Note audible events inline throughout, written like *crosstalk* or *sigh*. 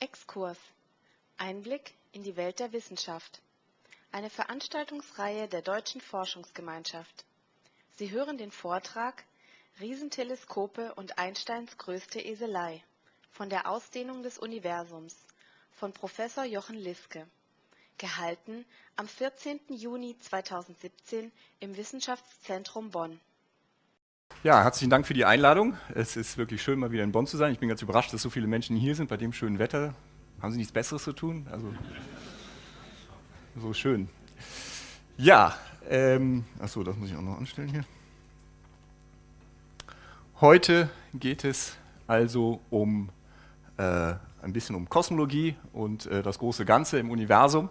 Exkurs Einblick in die Welt der Wissenschaft. Eine Veranstaltungsreihe der Deutschen Forschungsgemeinschaft. Sie hören den Vortrag Riesenteleskope und Einsteins größte Eselei von der Ausdehnung des Universums von Professor Jochen Liske. Gehalten am 14. Juni 2017 im Wissenschaftszentrum Bonn. Ja, herzlichen Dank für die Einladung. Es ist wirklich schön, mal wieder in Bonn zu sein. Ich bin ganz überrascht, dass so viele Menschen hier sind bei dem schönen Wetter. Haben Sie nichts Besseres zu tun? Also, so schön. Ja, ähm, achso, das muss ich auch noch anstellen hier. Heute geht es also um äh, ein bisschen um Kosmologie und äh, das große Ganze im Universum.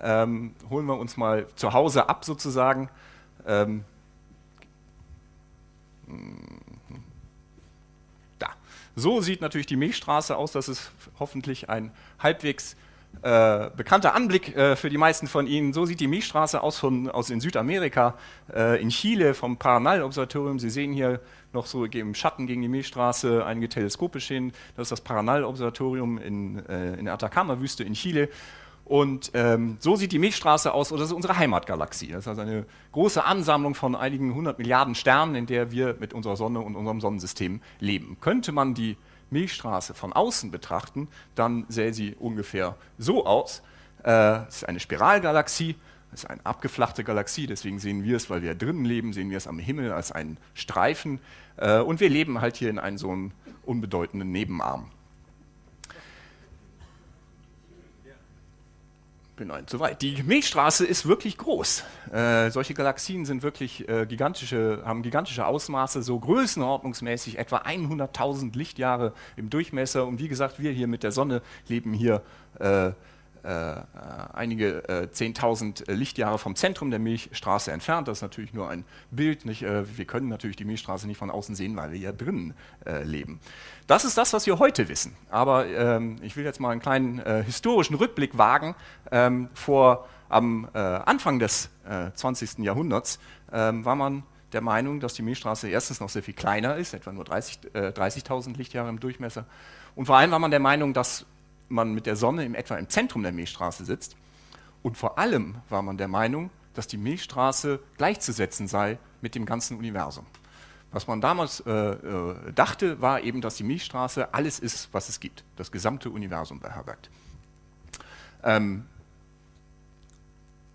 Ähm, holen wir uns mal zu Hause ab sozusagen. Ähm, da. So sieht natürlich die Milchstraße aus. Das ist hoffentlich ein halbwegs äh, bekannter Anblick äh, für die meisten von Ihnen. So sieht die Milchstraße aus, von, aus in Südamerika, äh, in Chile vom Paranal-Observatorium. Sie sehen hier noch so im Schatten gegen die Milchstraße einige Teleskope stehen. Das ist das Paranal-Observatorium in, äh, in der Atacama-Wüste in Chile. Und ähm, so sieht die Milchstraße aus, und das ist unsere Heimatgalaxie. Das ist also eine große Ansammlung von einigen hundert Milliarden Sternen, in der wir mit unserer Sonne und unserem Sonnensystem leben. Könnte man die Milchstraße von außen betrachten, dann sähe sie ungefähr so aus. Äh, es ist eine Spiralgalaxie, es ist eine abgeflachte Galaxie, deswegen sehen wir es, weil wir drinnen leben, sehen wir es am Himmel als einen Streifen. Äh, und wir leben halt hier in einem so einem unbedeutenden Nebenarm. Bin ein zu weit. Die Milchstraße ist wirklich groß. Äh, solche Galaxien sind wirklich äh, gigantische, haben gigantische Ausmaße, so größenordnungsmäßig etwa 100.000 Lichtjahre im Durchmesser. Und wie gesagt, wir hier mit der Sonne leben hier äh, einige äh, 10.000 Lichtjahre vom Zentrum der Milchstraße entfernt. Das ist natürlich nur ein Bild. Nicht? Äh, wir können natürlich die Milchstraße nicht von außen sehen, weil wir ja drinnen äh, leben. Das ist das, was wir heute wissen. Aber ähm, ich will jetzt mal einen kleinen äh, historischen Rückblick wagen. Ähm, vor, am äh, Anfang des 20. Jahrhunderts ähm, war man der Meinung, dass die Milchstraße erstens noch sehr viel kleiner ist, etwa nur 30.000 30 Lichtjahre im Durchmesser. Und vor allem war man der Meinung, dass man mit der Sonne im etwa im Zentrum der Milchstraße sitzt. Und vor allem war man der Meinung, dass die Milchstraße gleichzusetzen sei mit dem ganzen Universum. Was man damals äh, äh, dachte, war eben, dass die Milchstraße alles ist, was es gibt, das gesamte Universum beherbergt. Ähm,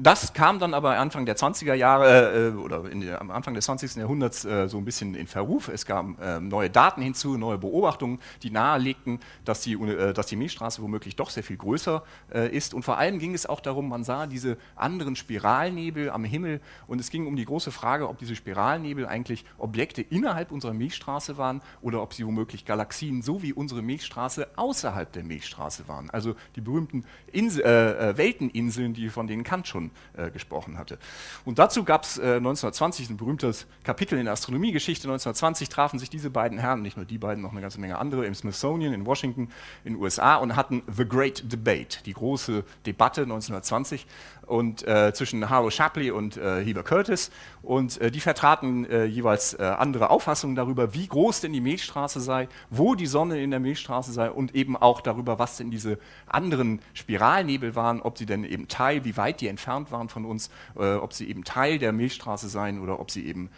das kam dann aber Anfang der 20er Jahre äh, oder der, am Anfang des 20. Jahrhunderts äh, so ein bisschen in Verruf. Es kamen äh, neue Daten hinzu, neue Beobachtungen, die nahelegten, dass die, äh, dass die Milchstraße womöglich doch sehr viel größer äh, ist. Und vor allem ging es auch darum, man sah diese anderen Spiralnebel am Himmel und es ging um die große Frage, ob diese Spiralnebel eigentlich Objekte innerhalb unserer Milchstraße waren oder ob sie womöglich Galaxien so wie unsere Milchstraße außerhalb der Milchstraße waren. Also die berühmten Insel, äh, Welteninseln, die von denen Kant schon äh, gesprochen hatte. Und dazu gab es äh, 1920 ein berühmtes Kapitel in der Astronomiegeschichte. 1920 trafen sich diese beiden Herren, nicht nur die beiden, noch eine ganze Menge andere, im Smithsonian in Washington in den USA und hatten The Great Debate, die große Debatte 1920 und äh, zwischen Harlow Shapley und äh, Heber Curtis und äh, die vertraten äh, jeweils äh, andere Auffassungen darüber, wie groß denn die Milchstraße sei, wo die Sonne in der Milchstraße sei und eben auch darüber, was denn diese anderen Spiralnebel waren, ob sie denn eben Teil, wie weit die entfernt waren von uns, äh, ob sie eben Teil der Milchstraße seien oder ob sie eben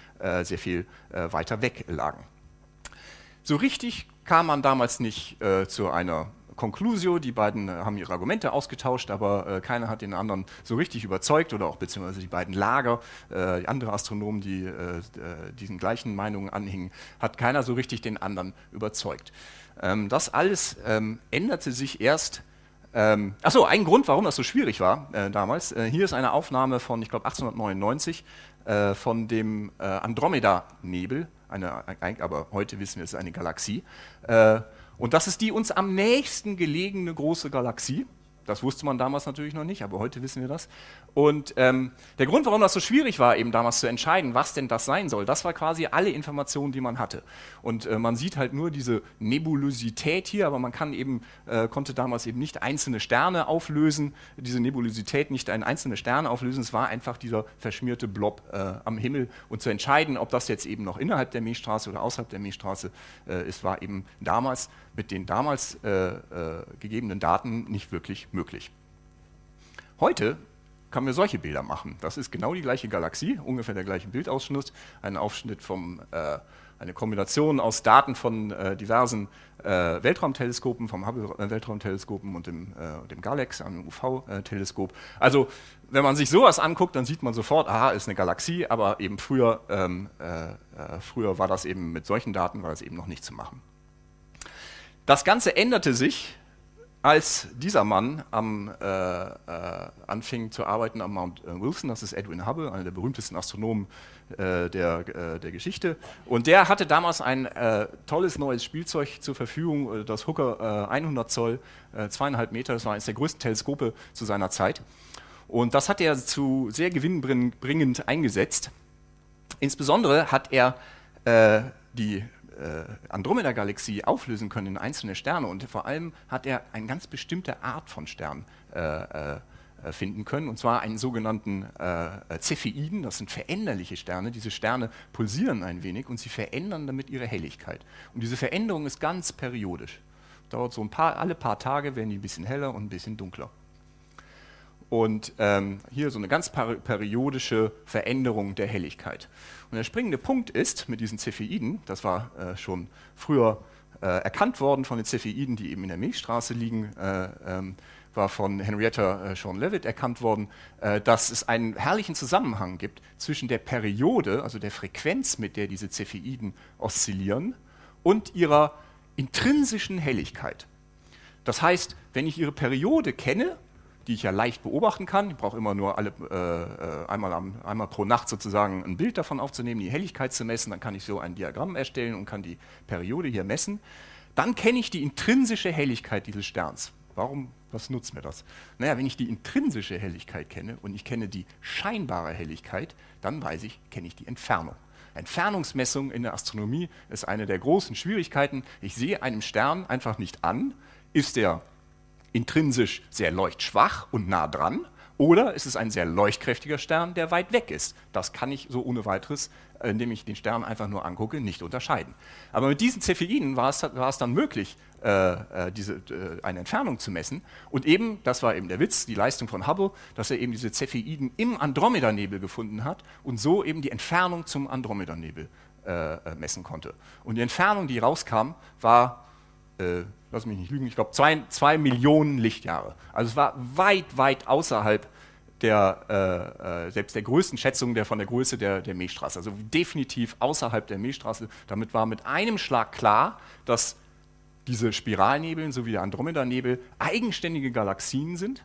sehr viel weiter weg lagen. So richtig kam man damals nicht zu einer Conclusio, die beiden äh, haben ihre Argumente ausgetauscht, aber äh, keiner hat den anderen so richtig überzeugt oder auch beziehungsweise die beiden Lager, äh, andere Astronomen, die äh, äh, diesen gleichen Meinungen anhingen, hat keiner so richtig den anderen überzeugt. Ähm, das alles ähm, änderte sich erst ähm, achso, ein Grund, warum das so schwierig war äh, damals. Äh, hier ist eine Aufnahme von, ich glaube, 1899 äh, von dem äh, Andromeda-Nebel, aber heute wissen wir, es ist eine Galaxie. Und das ist die uns am nächsten gelegene große Galaxie. Das wusste man damals natürlich noch nicht, aber heute wissen wir das. Und ähm, der Grund, warum das so schwierig war, eben damals zu entscheiden, was denn das sein soll, das war quasi alle Informationen, die man hatte. Und äh, man sieht halt nur diese Nebulosität hier, aber man kann eben, äh, konnte damals eben nicht einzelne Sterne auflösen, diese Nebulosität nicht ein einzelne Sterne auflösen, es war einfach dieser verschmierte Blob äh, am Himmel. Und zu entscheiden, ob das jetzt eben noch innerhalb der Milchstraße oder außerhalb der Milchstraße äh, ist, war eben damals mit den damals äh, äh, gegebenen Daten nicht wirklich möglich. Heute können wir solche Bilder machen. Das ist genau die gleiche Galaxie, ungefähr der gleiche Bildausschnitt, ein Aufschnitt vom, äh, eine Kombination aus Daten von äh, diversen äh, Weltraumteleskopen, vom Hubble-Weltraumteleskopen und dem, äh, dem Galax, einem UV-Teleskop. Also wenn man sich sowas anguckt, dann sieht man sofort, aha, ist eine Galaxie, aber eben früher, ähm, äh, äh, früher war das eben mit solchen Daten, war das eben noch nicht zu machen. Das Ganze änderte sich, als dieser Mann am, äh, äh, anfing zu arbeiten am Mount äh, Wilson, das ist Edwin Hubble, einer der berühmtesten Astronomen äh, der, äh, der Geschichte. Und der hatte damals ein äh, tolles neues Spielzeug zur Verfügung, das Hooker 100 Zoll, zweieinhalb Meter, das war eines der größten Teleskope zu seiner Zeit. Und das hat er zu sehr gewinnbringend eingesetzt. Insbesondere hat er die Andromeda-Galaxie auflösen können in einzelne Sterne und vor allem hat er eine ganz bestimmte Art von Stern äh, äh, finden können, und zwar einen sogenannten äh, Cepheiden, das sind veränderliche Sterne. Diese Sterne pulsieren ein wenig und sie verändern damit ihre Helligkeit. Und diese Veränderung ist ganz periodisch. Dauert so ein paar, alle paar Tage werden die ein bisschen heller und ein bisschen dunkler. Und ähm, hier so eine ganz periodische Veränderung der Helligkeit. Und der springende Punkt ist mit diesen Cepheiden, das war äh, schon früher äh, erkannt worden von den Cepheiden, die eben in der Milchstraße liegen, äh, ähm, war von Henrietta äh, Sean Levitt erkannt worden, äh, dass es einen herrlichen Zusammenhang gibt zwischen der Periode, also der Frequenz, mit der diese Cepheiden oszillieren, und ihrer intrinsischen Helligkeit. Das heißt, wenn ich ihre Periode kenne, die ich ja leicht beobachten kann. Ich brauche immer nur alle, äh, äh, einmal, am, einmal pro Nacht sozusagen ein Bild davon aufzunehmen, die Helligkeit zu messen. Dann kann ich so ein Diagramm erstellen und kann die Periode hier messen. Dann kenne ich die intrinsische Helligkeit dieses Sterns. Warum, was nutzt mir das? Naja, wenn ich die intrinsische Helligkeit kenne und ich kenne die scheinbare Helligkeit, dann weiß ich, kenne ich die Entfernung. Entfernungsmessung in der Astronomie ist eine der großen Schwierigkeiten. Ich sehe einem Stern einfach nicht an, ist der intrinsisch sehr leuchtschwach und nah dran, oder ist es ein sehr leuchtkräftiger Stern, der weit weg ist. Das kann ich so ohne weiteres, äh, indem ich den Stern einfach nur angucke, nicht unterscheiden. Aber mit diesen Cepheiden war es, war es dann möglich, äh, äh diese, äh, eine Entfernung zu messen. Und eben, das war eben der Witz, die Leistung von Hubble, dass er eben diese Cepheiden im Andromeda-Nebel gefunden hat und so eben die Entfernung zum Andromeda-Nebel äh, äh messen konnte. Und die Entfernung, die rauskam, war äh, lass mich nicht lügen, ich glaube zwei, zwei Millionen Lichtjahre. Also es war weit, weit außerhalb der, äh, äh, selbst der größten Schätzung der, von der Größe der, der Milchstraße. Also definitiv außerhalb der Milchstraße. Damit war mit einem Schlag klar, dass diese Spiralnebel sowie der Andromeda-Nebel eigenständige Galaxien sind.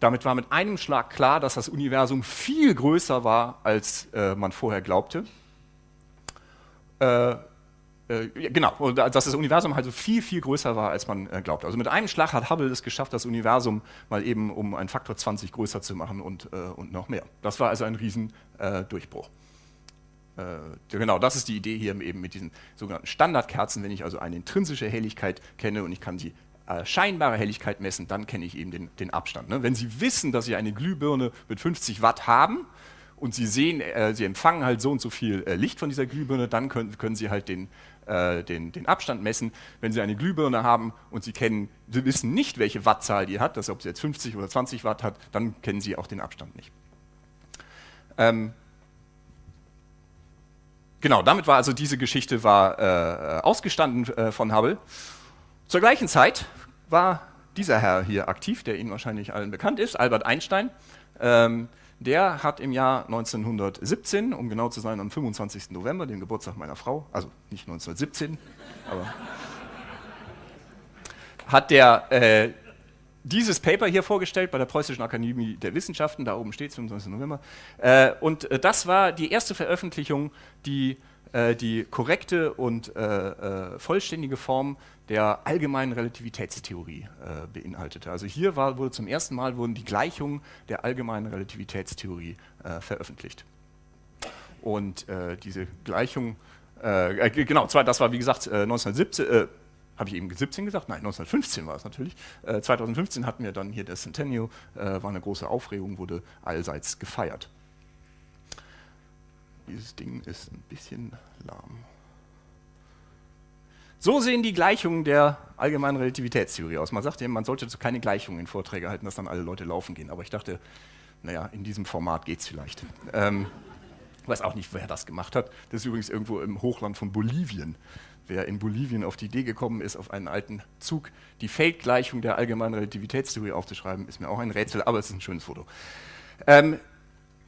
Damit war mit einem Schlag klar, dass das Universum viel größer war, als äh, man vorher glaubte. Äh, äh, genau, dass das Universum halt so viel, viel größer war, als man äh, glaubt. Also mit einem Schlag hat Hubble es geschafft, das Universum mal eben um einen Faktor 20 größer zu machen und, äh, und noch mehr. Das war also ein Riesendurchbruch. Äh, genau, das ist die Idee hier eben mit diesen sogenannten Standardkerzen. Wenn ich also eine intrinsische Helligkeit kenne und ich kann die äh, scheinbare Helligkeit messen, dann kenne ich eben den, den Abstand. Ne? Wenn Sie wissen, dass Sie eine Glühbirne mit 50 Watt haben, und Sie sehen, äh, Sie empfangen halt so und so viel äh, Licht von dieser Glühbirne, dann können, können Sie halt den, äh, den, den, Abstand messen. Wenn Sie eine Glühbirne haben und Sie kennen, Sie wissen nicht, welche Wattzahl die hat, dass ob sie jetzt 50 oder 20 Watt hat, dann kennen Sie auch den Abstand nicht. Ähm, genau, damit war also diese Geschichte war, äh, ausgestanden äh, von Hubble. Zur gleichen Zeit war dieser Herr hier aktiv, der Ihnen wahrscheinlich allen bekannt ist, Albert Einstein. Ähm, der hat im Jahr 1917, um genau zu sein, am 25. November, dem Geburtstag meiner Frau, also nicht 1917, aber hat der äh, dieses Paper hier vorgestellt bei der Preußischen Akademie der Wissenschaften, da oben steht es, 25. November. Äh, und äh, das war die erste Veröffentlichung, die äh, die korrekte und äh, äh, vollständige Form der allgemeinen Relativitätstheorie äh, beinhaltete. Also hier war, wurde zum ersten Mal wurden die Gleichungen der allgemeinen Relativitätstheorie äh, veröffentlicht. Und äh, diese Gleichung, genau, das war wie gesagt 1917, habe ich eben 17 gesagt? Nein, 1915 war es natürlich. 2015 hatten wir dann hier das Centennial, war eine große Aufregung, wurde allseits gefeiert. Dieses Ding ist ein bisschen lahm. So sehen die Gleichungen der allgemeinen Relativitätstheorie aus. Man sagt ja, man sollte keine Gleichungen in Vorträge halten, dass dann alle Leute laufen gehen. Aber ich dachte, naja, in diesem Format geht es vielleicht. Ähm, ich weiß auch nicht, wer das gemacht hat. Das ist übrigens irgendwo im Hochland von Bolivien. Wer in Bolivien auf die Idee gekommen ist, auf einen alten Zug die Feldgleichung der allgemeinen Relativitätstheorie aufzuschreiben, ist mir auch ein Rätsel, aber es ist ein schönes Foto. Ähm,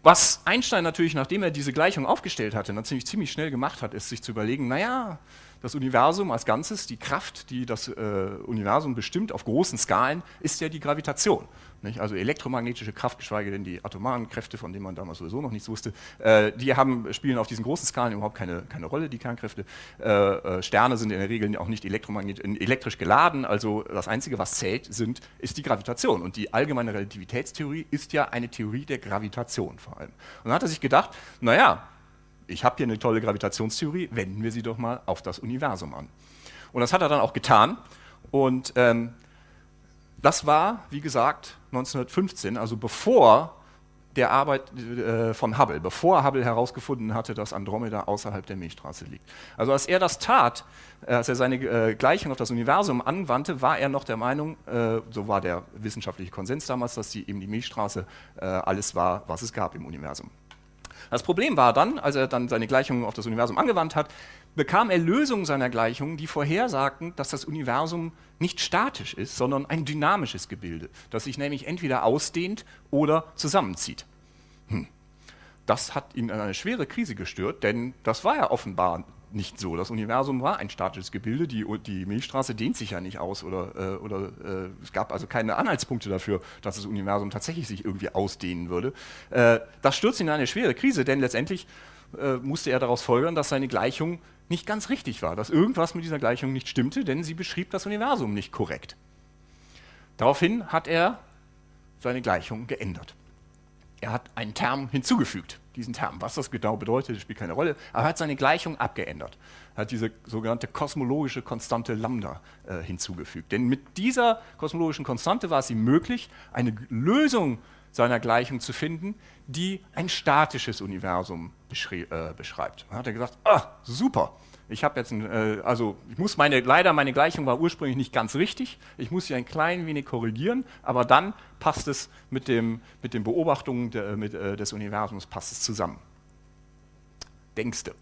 was Einstein natürlich, nachdem er diese Gleichung aufgestellt hatte, natürlich ziemlich schnell gemacht hat, ist sich zu überlegen, naja, das Universum als Ganzes, die Kraft, die das äh, Universum bestimmt auf großen Skalen, ist ja die Gravitation. Nicht? Also elektromagnetische Kraft, geschweige denn die atomaren Kräfte, von denen man damals sowieso noch nichts wusste, äh, die haben, spielen auf diesen großen Skalen überhaupt keine, keine Rolle, die Kernkräfte. Äh, äh Sterne sind in der Regel auch nicht elektrisch geladen, also das Einzige, was zählt, sind, ist die Gravitation. Und die allgemeine Relativitätstheorie ist ja eine Theorie der Gravitation vor allem. Und dann hat er sich gedacht, naja, ich habe hier eine tolle Gravitationstheorie, wenden wir sie doch mal auf das Universum an. Und das hat er dann auch getan. Und ähm, das war, wie gesagt, 1915, also bevor der Arbeit äh, von Hubble, bevor Hubble herausgefunden hatte, dass Andromeda außerhalb der Milchstraße liegt. Also als er das tat, äh, als er seine äh, Gleichung auf das Universum anwandte, war er noch der Meinung, so war der wissenschaftliche Konsens damals, dass die, eben die Milchstraße alles war, was es gab im Universum. Das Problem war dann, als er dann seine Gleichungen auf das Universum angewandt hat, bekam er Lösungen seiner Gleichungen, die vorhersagten, dass das Universum nicht statisch ist, sondern ein dynamisches Gebilde, das sich nämlich entweder ausdehnt oder zusammenzieht. Hm. Das hat ihn in eine schwere Krise gestört, denn das war ja offenbar nicht so. Das Universum war ein statisches Gebilde, die, die Milchstraße dehnt sich ja nicht aus oder, äh, oder äh, es gab also keine Anhaltspunkte dafür, dass das Universum tatsächlich sich irgendwie ausdehnen würde. Äh, das stürzt ihn in eine schwere Krise, denn letztendlich äh, musste er daraus folgern, dass seine Gleichung nicht ganz richtig war, dass irgendwas mit dieser Gleichung nicht stimmte, denn sie beschrieb das Universum nicht korrekt. Daraufhin hat er seine Gleichung geändert. Er hat einen Term hinzugefügt. Diesen Term, was das genau bedeutet, spielt keine Rolle, aber er hat seine Gleichung abgeändert. Er hat diese sogenannte kosmologische Konstante Lambda äh, hinzugefügt. Denn mit dieser kosmologischen Konstante war es ihm möglich, eine Lösung seiner Gleichung zu finden, die ein statisches Universum äh, beschreibt. Dann hat er gesagt, ah, super, ich habe jetzt, ein, äh, also ich muss meine, leider meine Gleichung war ursprünglich nicht ganz richtig, ich muss sie ein klein wenig korrigieren, aber dann passt es mit, dem, mit den Beobachtungen de, mit, äh, des Universums passt es zusammen. Denkste.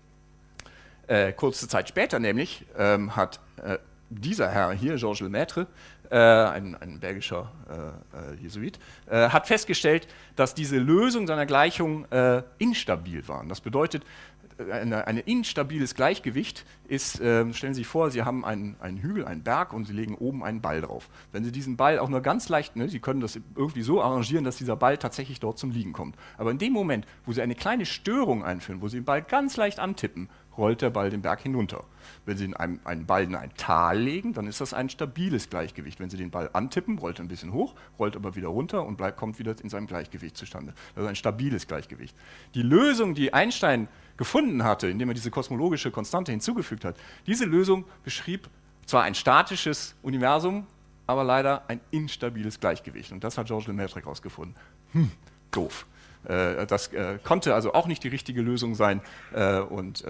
Äh, kurze Zeit später nämlich ähm, hat äh, dieser Herr hier, Georges Lemaitre, äh, ein, ein, belgischer äh, äh, Jesuit, äh, hat festgestellt, dass diese Lösungen seiner Gleichung äh, instabil waren. Das bedeutet, eine, ein instabiles Gleichgewicht ist, äh, stellen Sie sich vor, Sie haben einen, einen, Hügel, einen Berg und Sie legen oben einen Ball drauf. Wenn Sie diesen Ball auch nur ganz leicht, ne, Sie können das irgendwie so arrangieren, dass dieser Ball tatsächlich dort zum Liegen kommt. Aber in dem Moment, wo Sie eine kleine Störung einführen, wo Sie den Ball ganz leicht antippen, rollt der Ball den Berg hinunter. Wenn Sie einen, einen Ball in ein Tal legen, dann ist das ein stabiles Gleichgewicht. Wenn Sie den Ball antippen, rollt er ein bisschen hoch, rollt aber wieder runter und bleibt, kommt wieder in seinem Gleichgewicht zustande. Das ist ein stabiles Gleichgewicht. Die Lösung, die Einstein gefunden hatte, indem er diese kosmologische Konstante hinzugefügt hat, diese Lösung beschrieb zwar ein statisches Universum, aber leider ein instabiles Gleichgewicht. Und das hat Georges Lemaitre herausgefunden. Hm, doof. Äh, das äh, konnte also auch nicht die richtige Lösung sein äh, und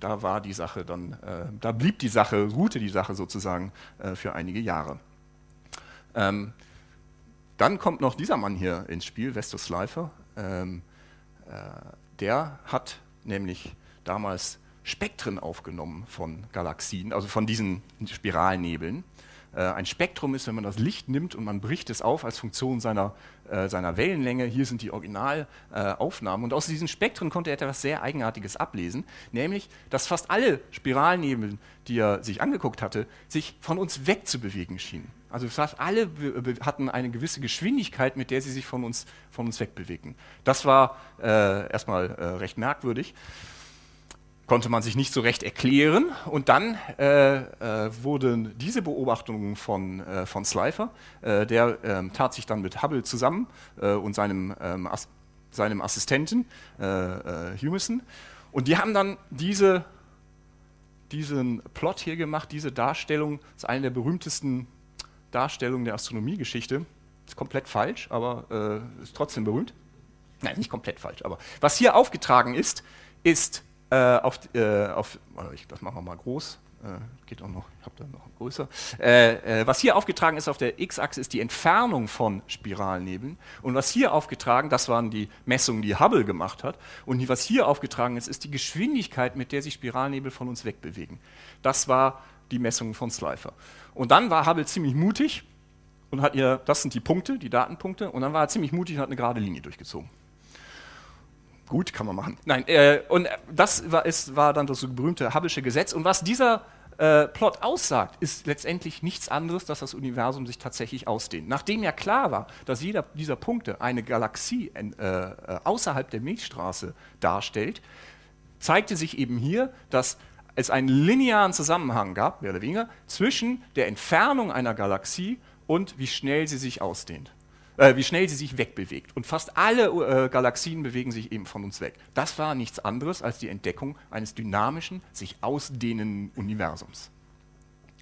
da war die Sache dann, da blieb die Sache, ruhte die Sache sozusagen für einige Jahre. Ähm, dann kommt noch dieser Mann hier ins Spiel, Vestus Slifer. Ähm, der hat nämlich damals Spektren aufgenommen von Galaxien, also von diesen Spiralnebeln. Äh, ein Spektrum ist, wenn man das Licht nimmt und man bricht es auf als Funktion seiner, äh, seiner Wellenlänge. Hier sind die Originalaufnahmen. Und aus diesen Spektren konnte er etwas sehr Eigenartiges ablesen, nämlich, dass fast alle Spiralnebel, die er sich angeguckt hatte, sich von uns wegzubewegen schienen. Also fast alle hatten eine gewisse Geschwindigkeit, mit der sie sich von uns, von uns wegbewegten. Das war äh, erstmal äh, recht merkwürdig. Konnte man sich nicht so recht erklären. Und dann äh, äh, wurden diese Beobachtungen von, äh, von Slifer, äh, der ähm, tat sich dann mit Hubble zusammen äh, und seinem, ähm, As seinem Assistenten äh, Humason. Und die haben dann diese, diesen Plot hier gemacht, diese Darstellung, das ist eine der berühmtesten Darstellungen der Astronomiegeschichte. Ist komplett falsch, aber ist trotzdem berühmt. Nein, nicht komplett falsch, aber was hier aufgetragen ist, ist äh, auf, äh, auf ich, das machen wir mal groß, äh, geht auch noch, ich habe da noch größer. Äh, äh, was hier aufgetragen ist auf der x-Achse ist die Entfernung von Spiralnebeln und was hier aufgetragen, das waren die Messungen, die Hubble gemacht hat und was hier aufgetragen ist, ist die Geschwindigkeit, mit der sich Spiralnebel von uns wegbewegen. Das war die Messung von Slifer. Und dann war Hubble ziemlich mutig und hat ihr, das sind die Punkte, die Datenpunkte, und dann war er ziemlich mutig und hat eine gerade Linie durchgezogen. Gut, kann man machen. Nein, äh, und das war, ist, war dann das berühmte Hubble'sche Gesetz. Und was dieser äh, Plot aussagt, ist letztendlich nichts anderes, dass das Universum sich tatsächlich ausdehnt. Nachdem ja klar war, dass jeder dieser Punkte eine Galaxie äh, äh, außerhalb der Milchstraße darstellt, zeigte sich eben hier, dass es einen linearen Zusammenhang gab, mehr oder weniger, zwischen der Entfernung einer Galaxie und wie schnell sie sich ausdehnt äh, wie schnell sie sich wegbewegt. Und fast alle äh, Galaxien bewegen sich eben von uns weg. Das war nichts anderes als die Entdeckung eines dynamischen, sich ausdehnenden Universums.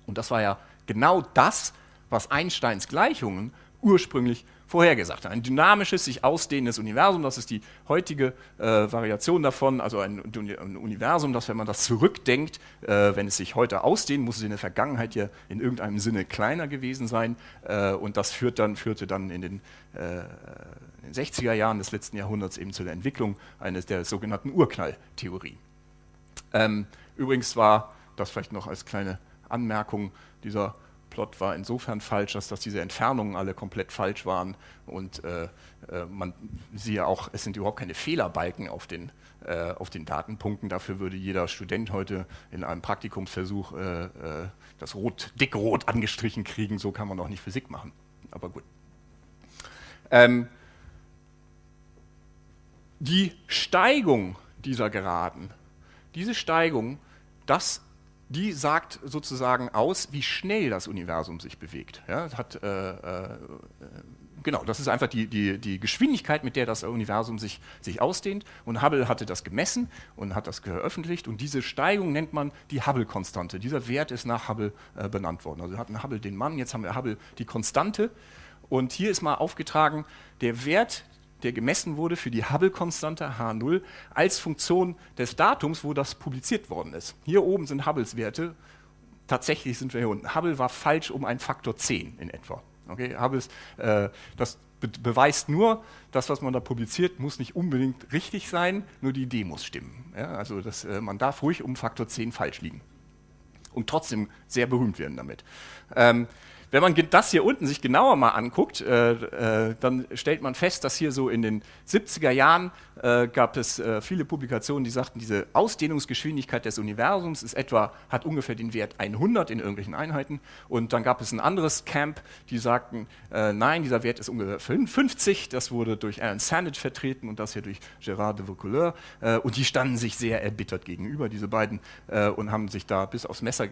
Und das war ja genau das, was Einsteins Gleichungen ursprünglich vorhergesagt. Ein dynamisches, sich ausdehnendes Universum, das ist die heutige äh, Variation davon, also ein, ein, Universum, das, wenn man das zurückdenkt, äh, wenn es sich heute ausdehnt, muss es in der Vergangenheit ja in irgendeinem Sinne kleiner gewesen sein äh, und das führt dann, führte dann in den, äh, in den 60er Jahren des letzten Jahrhunderts eben zu der Entwicklung eines der sogenannten Urknalltheorie. Ähm, übrigens war, das vielleicht noch als kleine Anmerkung, dieser Plot war insofern falsch, dass, dass diese Entfernungen alle komplett falsch waren und äh, äh, man siehe auch, es sind überhaupt keine Fehlerbalken auf den, äh, auf den Datenpunkten. Dafür würde jeder Student heute in einem Praktikumsversuch äh, äh, das Rot, dickrot angestrichen kriegen. So kann man auch nicht Physik machen. Aber gut. Ähm, die Steigung dieser Geraden, diese Steigung, das die sagt sozusagen aus, wie schnell das Universum sich bewegt. Ja, hat, äh, äh, genau, das ist einfach die, die, die Geschwindigkeit, mit der das Universum sich, sich ausdehnt. Und Hubble hatte das gemessen und hat das veröffentlicht. Und diese Steigung nennt man die Hubble-Konstante. Dieser Wert ist nach Hubble äh, benannt worden. Also wir hatten Hubble den Mann, jetzt haben wir Hubble die Konstante. Und hier ist mal aufgetragen, der Wert der gemessen wurde für die Hubble-Konstante H0 als Funktion des Datums, wo das publiziert worden ist. Hier oben sind Hubbles Werte. Tatsächlich sind wir hier unten. Hubble war falsch um einen Faktor 10 in etwa. Okay, Hubbles, äh, das be beweist nur, das, was man da publiziert, muss nicht unbedingt richtig sein, nur die Idee muss stimmen. Ja, also das, äh, man darf ruhig um Faktor 10 falsch liegen und trotzdem sehr berühmt werden damit. Ähm, wenn man das hier unten sich genauer mal anguckt, äh, äh, dann stellt man fest, dass hier so in den 70er Jahren äh, gab es äh, viele Publikationen, die sagten, diese Ausdehnungsgeschwindigkeit des Universums ist etwa, hat ungefähr den Wert 100 in irgendwelchen Einheiten. Und dann gab es ein anderes Camp, die sagten, äh, nein, dieser Wert ist ungefähr 50. Das wurde durch Alan Sandage vertreten und das hier durch Gérard de Vaucouleur. Äh, und die standen sich sehr erbittert gegenüber, diese beiden, und haben sich da bis aufs Messer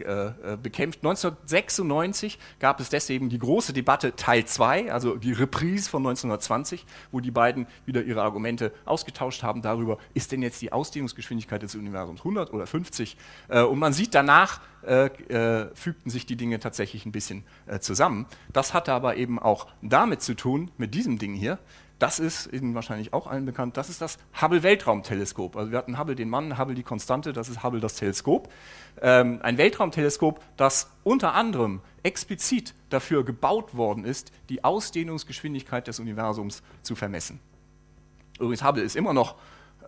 bekämpft. 1996 gab es es deswegen die große Debatte Teil 2, also die Reprise von 1920, wo die beiden wieder ihre Argumente ausgetauscht haben darüber, ist denn jetzt die Ausdehnungsgeschwindigkeit des Universums 100 oder 50? Äh, und man sieht danach, äh, äh, fügten sich die Dinge tatsächlich ein bisschen zusammen. Das hatte aber eben auch damit zu tun, mit diesem Ding hier, das ist Ihnen wahrscheinlich auch allen bekannt, das ist das Hubble-Weltraumteleskop. Also wir hatten Hubble den Mann, Hubble die Konstante, das ist Hubble das Teleskop. Ähm, ein Weltraumteleskop, das unter anderem explizit dafür gebaut worden ist, die Ausdehnungsgeschwindigkeit des Universums zu vermessen. Übrigens, Hubble ist immer noch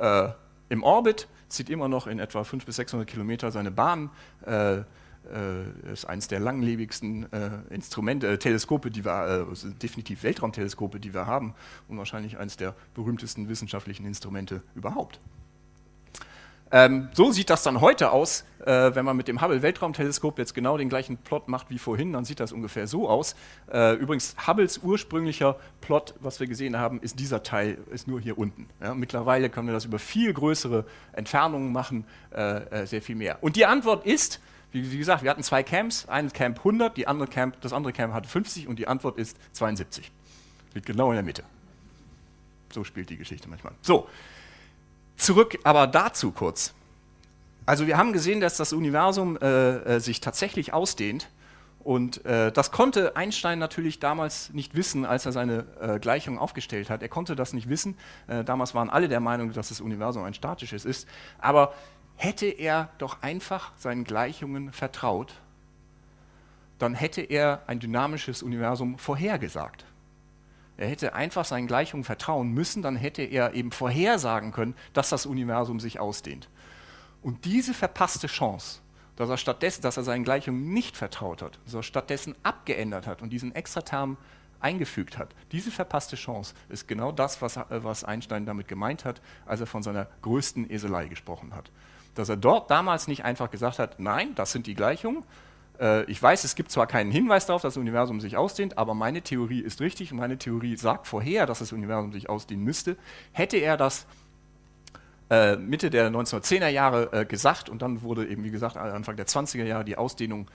äh, im Orbit, zieht immer noch in etwa 500 bis 600 Kilometer seine Bahn. Äh, äh, ist eines der langlebigsten äh, Instrumente, äh, Teleskope, die wir, äh, definitiv Weltraumteleskope, die wir haben und wahrscheinlich eines der berühmtesten wissenschaftlichen Instrumente überhaupt. Ähm, so sieht das dann heute aus, Äh, wenn man mit dem Hubble-Weltraumteleskop jetzt genau den gleichen Plot macht wie vorhin, dann sieht das ungefähr so aus. Äh, übrigens, Hubbles ursprünglicher Plot, was wir gesehen haben, ist dieser Teil, ist nur hier unten. Ja, mittlerweile können wir das über viel größere Entfernungen machen, äh, äh sehr viel mehr. Und die Antwort ist, wie, wie, gesagt, wir hatten zwei Camps, ein Camp 100, die andere Camp, das andere Camp hatte 50 und die Antwort ist 72. Liegt genau in der Mitte. So spielt die Geschichte manchmal. So, zurück aber dazu kurz. Also wir haben gesehen, dass das Universum äh, äh, sich tatsächlich ausdehnt. Und äh, das konnte Einstein natürlich damals nicht wissen, als er seine äh, Gleichung aufgestellt hat. Er konnte das nicht wissen. Äh, damals waren alle der Meinung, dass das Universum ein statisches ist. Aber hätte er doch einfach seinen Gleichungen vertraut, dann hätte er ein dynamisches Universum vorhergesagt. Er hätte einfach seinen Gleichungen vertrauen müssen, dann hätte er eben vorhersagen können, dass das Universum sich ausdehnt. Und diese verpasste Chance, dass er stattdessen, dass er seinen Gleichungen nicht vertraut hat, dass er stattdessen abgeändert hat und diesen Extraterm eingefügt hat, diese verpasste Chance ist genau das, was, was Einstein damit gemeint hat, als er von seiner größten Eselei gesprochen hat. Dass er dort damals nicht einfach gesagt hat, nein, das sind die Gleichungen, äh, ich weiß, es gibt zwar keinen Hinweis darauf, dass das Universum sich ausdehnt, aber meine Theorie ist richtig und meine Theorie sagt vorher, dass das Universum sich ausdehnen müsste. Hätte er das äh, Mitte der 1910er Jahre äh, gesagt und dann wurde eben, wie gesagt, Anfang der 20er Jahre die Ausdehnung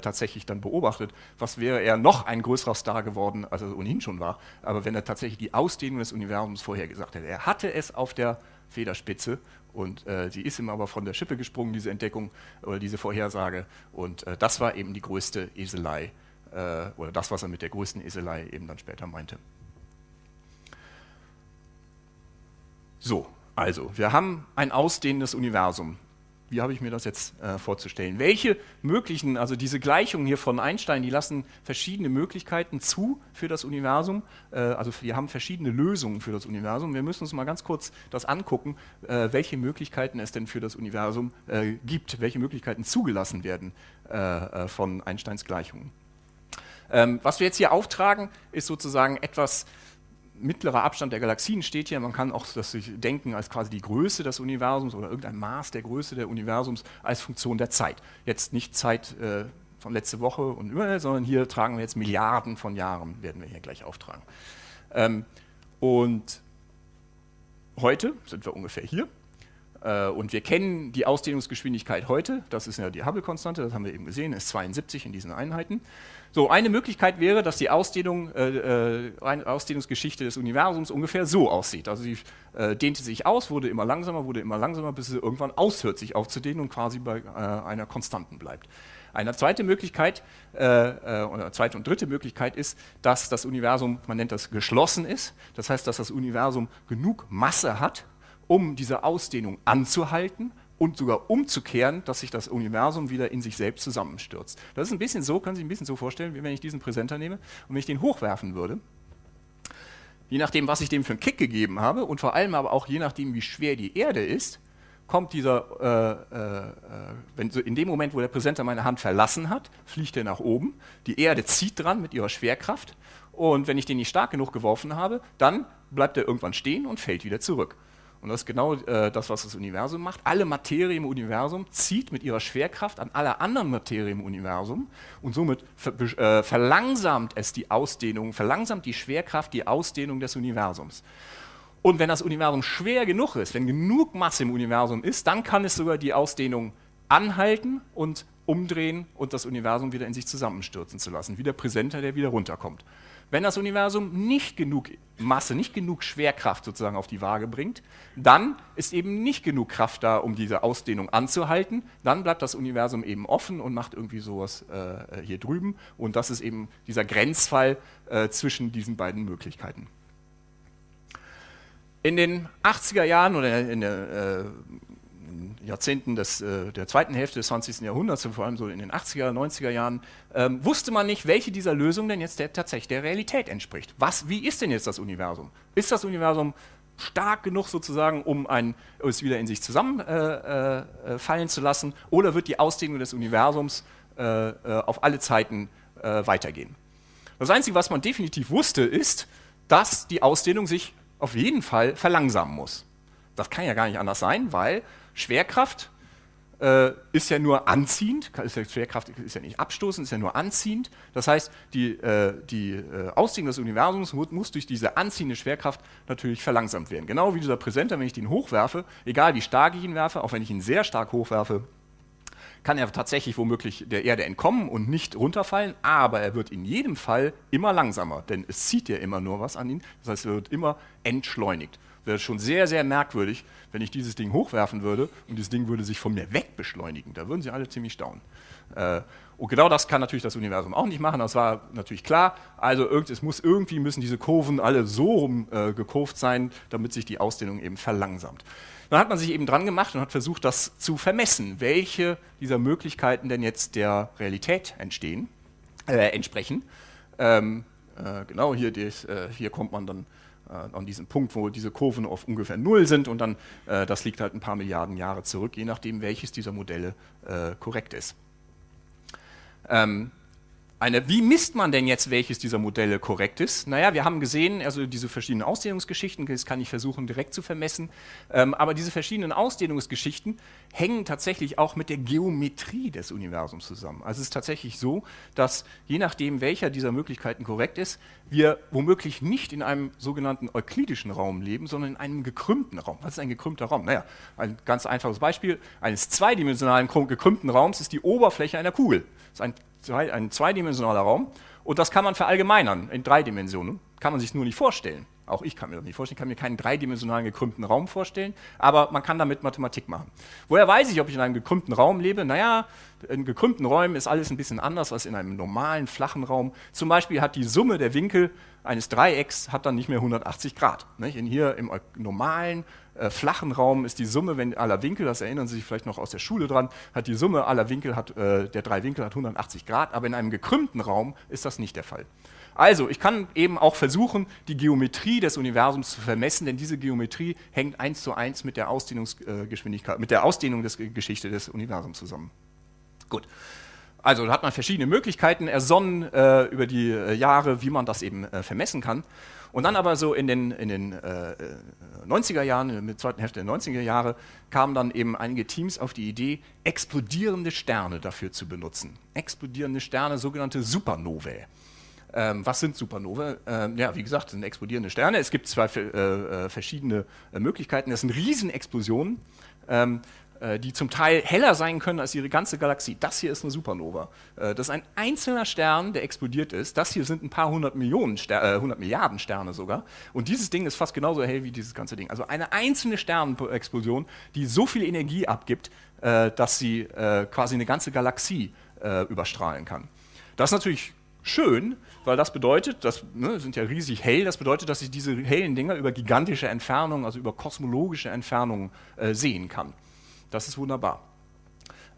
tatsächlich dann beobachtet, was wäre er noch ein größerer Star geworden, als er ohnehin schon war, aber wenn er tatsächlich die Ausdehnung des Universums vorher gesagt hätte. Er hatte es auf der Federspitze und äh, sie ist ihm aber von der Schippe gesprungen, diese Entdeckung oder diese Vorhersage. Und äh, das war eben die größte Eselei äh, oder das, was er mit der größten Eselei eben dann später meinte. So, also, wir haben ein ausdehnendes Universum wie habe ich mir das jetzt äh, vorzustellen? Welche möglichen, also diese Gleichungen hier von Einstein, die lassen verschiedene Möglichkeiten zu für das Universum. Äh, also wir haben verschiedene Lösungen für das Universum. Wir müssen uns mal ganz kurz das angucken, äh, welche Möglichkeiten es denn für das Universum äh, gibt, welche Möglichkeiten zugelassen werden äh, äh, von Einsteins Gleichungen. Ähm, was wir jetzt hier auftragen, ist sozusagen etwas, mittlerer Abstand der Galaxien steht hier. Man kann auch das sich denken als quasi die Größe des Universums oder irgendein Maß der Größe des Universums als Funktion der Zeit. Jetzt nicht Zeit äh, von letzte Woche und überall, sondern hier tragen wir jetzt Milliarden von Jahren, werden wir hier gleich auftragen. Ähm, und heute sind wir ungefähr hier. Äh, und wir kennen die Ausdehnungsgeschwindigkeit heute, das ist ja die Hubble-Konstante, das haben wir eben gesehen, ist 72 in diesen Einheiten. So, eine Möglichkeit wäre, dass die Ausdehnung, äh, äh Ausdehnungsgeschichte des Universums ungefähr so aussieht. Also sie äh, dehnte sich aus, wurde immer langsamer, wurde immer langsamer, bis sie irgendwann aushört, sich aufzudehnen und quasi bei äh, einer Konstanten bleibt. Eine zweite Möglichkeit, äh, äh, oder zweite und dritte Möglichkeit ist, dass das Universum, man nennt das geschlossen ist. Das heißt, dass das Universum genug Masse hat, um diese Ausdehnung anzuhalten und sogar umzukehren, dass sich das Universum wieder in sich selbst zusammenstürzt. Das ist ein bisschen so, können Sie sich ein bisschen so vorstellen, wie wenn ich diesen Präsenter nehme und wenn ich den hochwerfen würde. Je nachdem, was ich dem für einen Kick gegeben habe und vor allem aber auch je nachdem, wie schwer die Erde ist, kommt dieser, äh, äh, wenn so in dem Moment, wo der Präsenter meine Hand verlassen hat, fliegt er nach oben, die Erde zieht dran mit ihrer Schwerkraft und wenn ich den nicht stark genug geworfen habe, dann bleibt er irgendwann stehen und fällt wieder zurück. Und das ist genau äh, das, was das Universum macht. Alle Materie im Universum zieht mit ihrer Schwerkraft an alle anderen Materie im Universum und somit ver äh, verlangsamt es die Ausdehnung, verlangsamt die Schwerkraft die Ausdehnung des Universums. Und wenn das Universum schwer genug ist, wenn genug Masse im Universum ist, dann kann es sogar die Ausdehnung anhalten und umdrehen und das Universum wieder in sich zusammenstürzen zu lassen, wie der Präsenter, der wieder runterkommt. Wenn das Universum nicht genug Masse, nicht genug Schwerkraft sozusagen auf die Waage bringt, dann ist eben nicht genug Kraft da, um diese Ausdehnung anzuhalten. Dann bleibt das Universum eben offen und macht irgendwie sowas äh, hier drüben. Und das ist eben dieser Grenzfall äh, zwischen diesen beiden Möglichkeiten. In den 80er Jahren oder in der äh, Jahrzehnten des, äh, der zweiten Hälfte des 20. Jahrhunderts, vor allem so in den 80er, 90er Jahren, ähm, wusste man nicht, welche dieser Lösungen denn jetzt der, tatsächlich der Realität entspricht. Was, wie ist denn jetzt das Universum? Ist das Universum stark genug sozusagen, um ein, es wieder in sich zusammenfallen äh, äh, zu lassen, oder wird die Ausdehnung des Universums äh, äh, auf alle Zeiten äh, weitergehen? Das Einzige, was man definitiv wusste, ist, dass die Ausdehnung sich auf jeden Fall verlangsamen muss. Das kann ja gar nicht anders sein, weil Schwerkraft äh, ist ja nur anziehend, ist ja Schwerkraft ist ja nicht abstoßend, ist ja nur anziehend. Das heißt, die, äh, die äh, Ausdehnung des Universums muss, durch diese anziehende Schwerkraft natürlich verlangsamt werden. Genau wie dieser Präsenter, wenn ich den hochwerfe, egal wie stark ich ihn werfe, auch wenn ich ihn sehr stark hochwerfe, kann er tatsächlich womöglich der Erde entkommen und nicht runterfallen, aber er wird in jedem Fall immer langsamer, denn es zieht ja immer nur was an ihn, das heißt, er wird immer entschleunigt wäre schon sehr, sehr merkwürdig, wenn ich dieses Ding hochwerfen würde und dieses Ding würde sich von mir wegbeschleunigen. Da würden sie alle ziemlich staunen. Äh, und genau das kann natürlich das Universum auch nicht machen, das war natürlich klar. Also es muss irgendwie müssen diese Kurven alle so rum äh, gekurvt sein, damit sich die Ausdehnung eben verlangsamt. Dann hat man sich eben dran gemacht und hat versucht, das zu vermessen, welche dieser Möglichkeiten denn jetzt der Realität entstehen, äh, entsprechen. Ähm, äh, genau hier, des, äh, hier kommt man dann an diesem Punkt, wo diese Kurven auf ungefähr Null sind und dann, äh, das liegt halt ein paar Milliarden Jahre zurück, je nachdem, welches dieser Modelle äh, korrekt ist. Ähm, eine, wie misst man denn jetzt, welches dieser Modelle korrekt ist? Naja, wir haben gesehen, also diese verschiedenen Ausdehnungsgeschichten, das kann ich versuchen direkt zu vermessen, ähm, aber diese verschiedenen Ausdehnungsgeschichten hängen tatsächlich auch mit der Geometrie des Universums zusammen. Also es ist tatsächlich so, dass je nachdem, welcher dieser Möglichkeiten korrekt ist, wir womöglich nicht in einem sogenannten euklidischen Raum leben, sondern in einem gekrümmten Raum. Was ist ein gekrümmter Raum? Naja, ein ganz einfaches Beispiel eines zweidimensionalen gekrümmten Raums ist die Oberfläche einer Kugel. Das ist ein ein zweidimensionaler Raum und das kann man verallgemeinern in drei Dimensionen. Kann man sich nur nicht vorstellen. Auch ich kann mir das nicht vorstellen, ich kann mir keinen dreidimensionalen gekrümmten Raum vorstellen, aber man kann damit Mathematik machen. Woher weiß ich, ob ich in einem gekrümmten Raum lebe? Naja, in gekrümmten Räumen ist alles ein bisschen anders als in einem normalen, flachen Raum. Zum Beispiel hat die Summe der Winkel eines Dreiecks hat dann nicht mehr 180 Grad. Nicht? In hier im normalen, äh, flachen Raum ist die Summe wenn aller Winkel, das erinnern Sie sich vielleicht noch aus der Schule dran, hat die Summe aller Winkel, hat, äh, der drei Winkel hat 180 Grad, aber in einem gekrümmten Raum ist das nicht der Fall. Also, ich kann eben auch versuchen, die Geometrie des Universums zu vermessen, denn diese Geometrie hängt eins zu eins mit der Ausdehnungsgeschwindigkeit, mit der Ausdehnung der Geschichte des Universums zusammen. Gut. Also da hat man verschiedene Möglichkeiten ersonnen äh, über die äh, Jahre, wie man das eben äh, vermessen kann. Und dann aber so in den, in den 90er äh, Jahren, in der zweiten Hälfte der 90er Jahre, kamen dann eben einige Teams auf die Idee, explodierende Sterne dafür zu benutzen. Explodierende Sterne, sogenannte Supernovae. Ähm, was sind Supernovae? Ähm, ja, wie gesagt, sind explodierende Sterne. Es gibt zwei äh, äh, verschiedene Möglichkeiten. Das sind Riesenexplosionen. Ähm, äh, die zum Teil heller sein können als ihre ganze Galaxie. Das hier ist eine Supernova. Äh, das ist ein einzelner Stern, der explodiert ist. Das hier sind ein paar hundert Millionen, Ster äh, 100 Milliarden Sterne sogar. Und dieses Ding ist fast genauso hell wie dieses ganze Ding. Also eine einzelne Sternenexplosion, die so viel Energie abgibt, äh, dass sie äh, quasi eine ganze Galaxie äh, überstrahlen kann. Das ist natürlich schön, weil das bedeutet, das ne, sind ja riesig hell, das bedeutet, dass ich diese hellen Dinger über gigantische Entfernungen, also über kosmologische Entfernungen sehen kann. Das ist wunderbar.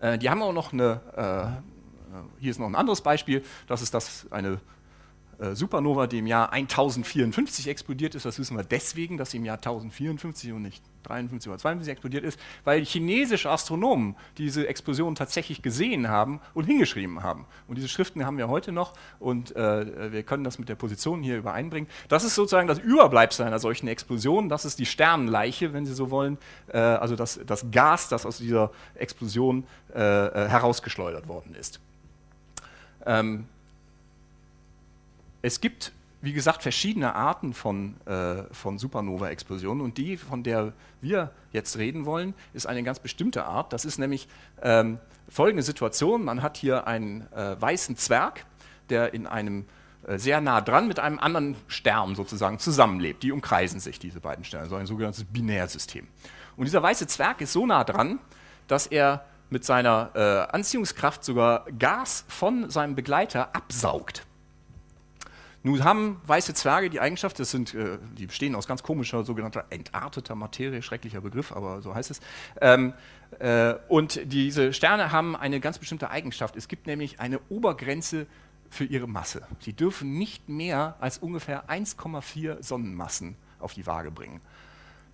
Äh, die haben auch noch eine, äh, hier ist noch ein anderes Beispiel, das ist das eine äh, Supernova, die im Jahr 1054 explodiert ist. Das wissen wir deswegen, dass sie im Jahr 1054 und nicht 53 oder 52 explodiert ist, weil chinesische Astronomen diese Explosion tatsächlich gesehen haben und hingeschrieben haben. Und diese Schriften haben wir heute noch und äh, wir können das mit der Position hier übereinbringen. Das ist sozusagen das Überbleibsel einer solchen Explosion. Das ist die Sternenleiche, wenn Sie so wollen, äh, also das, das Gas, das aus dieser Explosion äh, äh herausgeschleudert worden ist. Ähm, es gibt, wie gesagt, verschiedene Arten von, äh, von Supernova-Explosionen und die, von der wir jetzt reden wollen, ist eine ganz bestimmte Art. Das ist nämlich ähm, folgende Situation. Man hat hier einen äh, weißen Zwerg, der in einem äh, sehr nah dran mit einem anderen Stern sozusagen zusammenlebt. Die umkreisen sich, diese beiden Sterne, so ein sogenanntes Binärsystem. Und dieser weiße Zwerg ist so nah dran, dass er mit seiner äh, Anziehungskraft sogar Gas von seinem Begleiter absaugt. Nun haben weiße Zwerge die Eigenschaft, das sind, äh, die bestehen aus ganz komischer, sogenannter entarteter Materie, schrecklicher Begriff, aber so heißt es. Ähm, äh, und diese Sterne haben eine ganz bestimmte Eigenschaft. Es gibt nämlich eine Obergrenze für ihre Masse. Sie dürfen nicht mehr als ungefähr 1,4 Sonnenmassen auf die Waage bringen.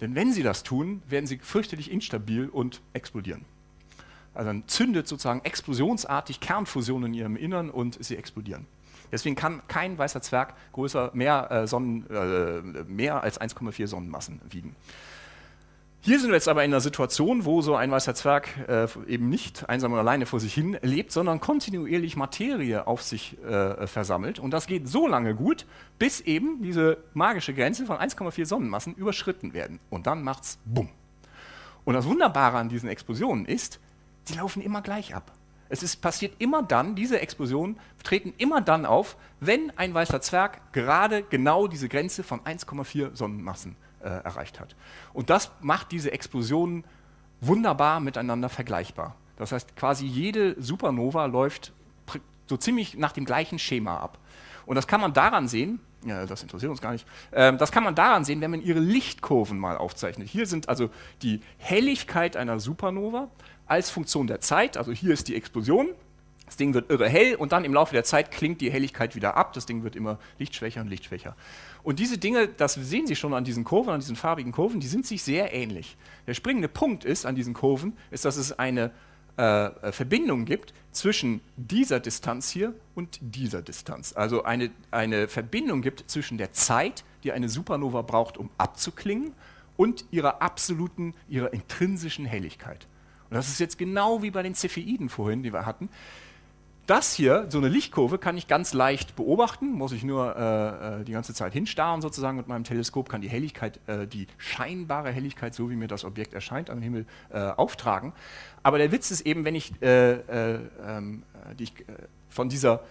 Denn wenn sie das tun, werden sie fürchterlich instabil und explodieren. Also dann zündet sozusagen explosionsartig Kernfusion in ihrem Innern und sie explodieren. Deswegen kann kein weißer Zwerg größer, mehr, äh, Sonnen, äh, mehr als 1,4 Sonnenmassen wiegen. Hier sind wir jetzt aber in einer Situation, wo so ein weißer Zwerg äh, eben nicht einsam und alleine vor sich hin lebt, sondern kontinuierlich Materie auf sich äh, versammelt. Und das geht so lange gut, bis eben diese magische Grenze von 1,4 Sonnenmassen überschritten werden. Und dann macht's Bumm. Und das Wunderbare an diesen Explosionen ist, die laufen immer gleich ab. Es ist, passiert immer dann, diese Explosionen treten immer dann auf, wenn ein weißer Zwerg gerade genau diese Grenze von 1,4 Sonnenmassen äh, erreicht hat. Und das macht diese Explosionen wunderbar miteinander vergleichbar. Das heißt, quasi jede Supernova läuft so ziemlich nach dem gleichen Schema ab. Und das kann man daran sehen, ja, das interessiert uns gar nicht, äh, das kann man daran sehen, wenn man ihre Lichtkurven mal aufzeichnet. Hier sind also die Helligkeit einer Supernova als Funktion der Zeit, also hier ist die Explosion, das Ding wird irre hell und dann im Laufe der Zeit klingt die Helligkeit wieder ab, das Ding wird immer lichtschwächer und lichtschwächer. Und diese Dinge, das sehen Sie schon an diesen Kurven, an diesen farbigen Kurven, die sind sich sehr ähnlich. Der springende Punkt ist an diesen Kurven, ist, dass es eine äh, Verbindung gibt zwischen dieser Distanz hier und dieser Distanz. Also eine, eine Verbindung gibt zwischen der Zeit, die eine Supernova braucht, um abzuklingen, und ihrer absoluten, ihrer intrinsischen Helligkeit. Und das ist jetzt genau wie bei den Cepheiden vorhin, die wir hatten. Das hier, so eine Lichtkurve, kann ich ganz leicht beobachten, muss ich nur äh, äh, die ganze Zeit hinstarren sozusagen mit meinem Teleskop, kann die Helligkeit, äh, die scheinbare Helligkeit, so wie mir das Objekt erscheint, am Himmel äh, auftragen. Aber der Witz ist eben, wenn ich, äh, äh, ähm, die, von dieser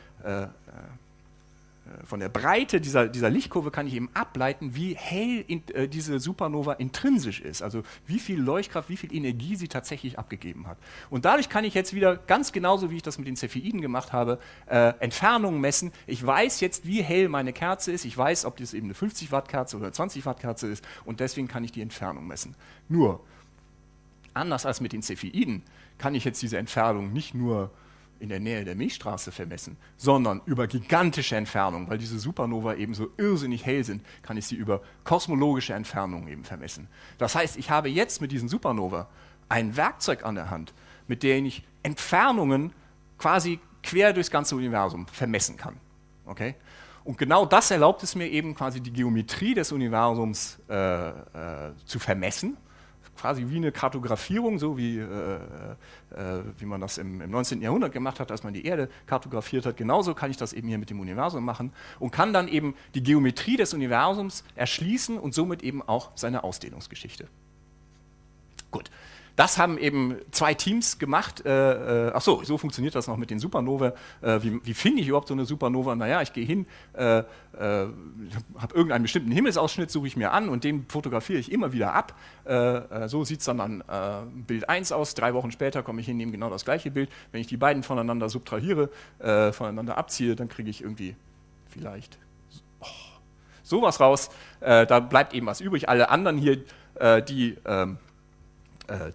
von der Breite dieser, dieser Lichtkurve kann ich eben ableiten, wie hell in, äh, diese Supernova intrinsisch ist, also wie viel Leuchtkraft, wie viel Energie sie tatsächlich abgegeben hat. Und dadurch kann ich jetzt wieder, ganz genauso wie ich das mit den Cepheiden gemacht habe, äh, Entfernungen messen. Ich weiß jetzt, wie hell meine Kerze ist, ich weiß, ob das eben eine 50 Watt Kerze oder 20 Watt Kerze ist und deswegen kann ich die Entfernung messen. Nur, anders als mit den Cepheiden, kann ich jetzt diese Entfernung nicht nur in der Nähe der Milchstraße vermessen, sondern über gigantische Entfernungen, weil diese Supernova eben so irrsinnig hell sind, kann ich sie über kosmologische Entfernungen eben vermessen. Das heißt, ich habe jetzt mit diesen Supernova ein Werkzeug an der Hand, mit dem ich Entfernungen quasi quer durchs ganze Universum vermessen kann. Okay? Und genau das erlaubt es mir eben quasi die Geometrie des Universums äh, äh, zu vermessen quasi wie eine Kartografierung, so wie, äh, äh, wie man das im, im 19. Jahrhundert gemacht hat, als man die Erde kartografiert hat. Genauso kann ich das eben hier mit dem Universum machen und kann dann eben die Geometrie des Universums erschließen und somit eben auch seine Ausdehnungsgeschichte. Gut. Das haben eben zwei Teams gemacht. Äh, äh, ach so, so funktioniert das noch mit den Supernova. Äh, wie, wie finde ich überhaupt so eine Supernova? Naja, ich gehe hin, äh, äh, habe irgendeinen bestimmten Himmelsausschnitt, suche ich mir an und den fotografiere ich immer wieder ab. So sieht es dann an Bild 1 aus. Drei Wochen später komme ich hin, nehme genau das gleiche Bild. Wenn ich die beiden voneinander subtrahiere, voneinander abziehe, dann kriege ich irgendwie vielleicht oh, sowas raus. da bleibt eben was übrig. Alle anderen hier, die ähm, äh, äh,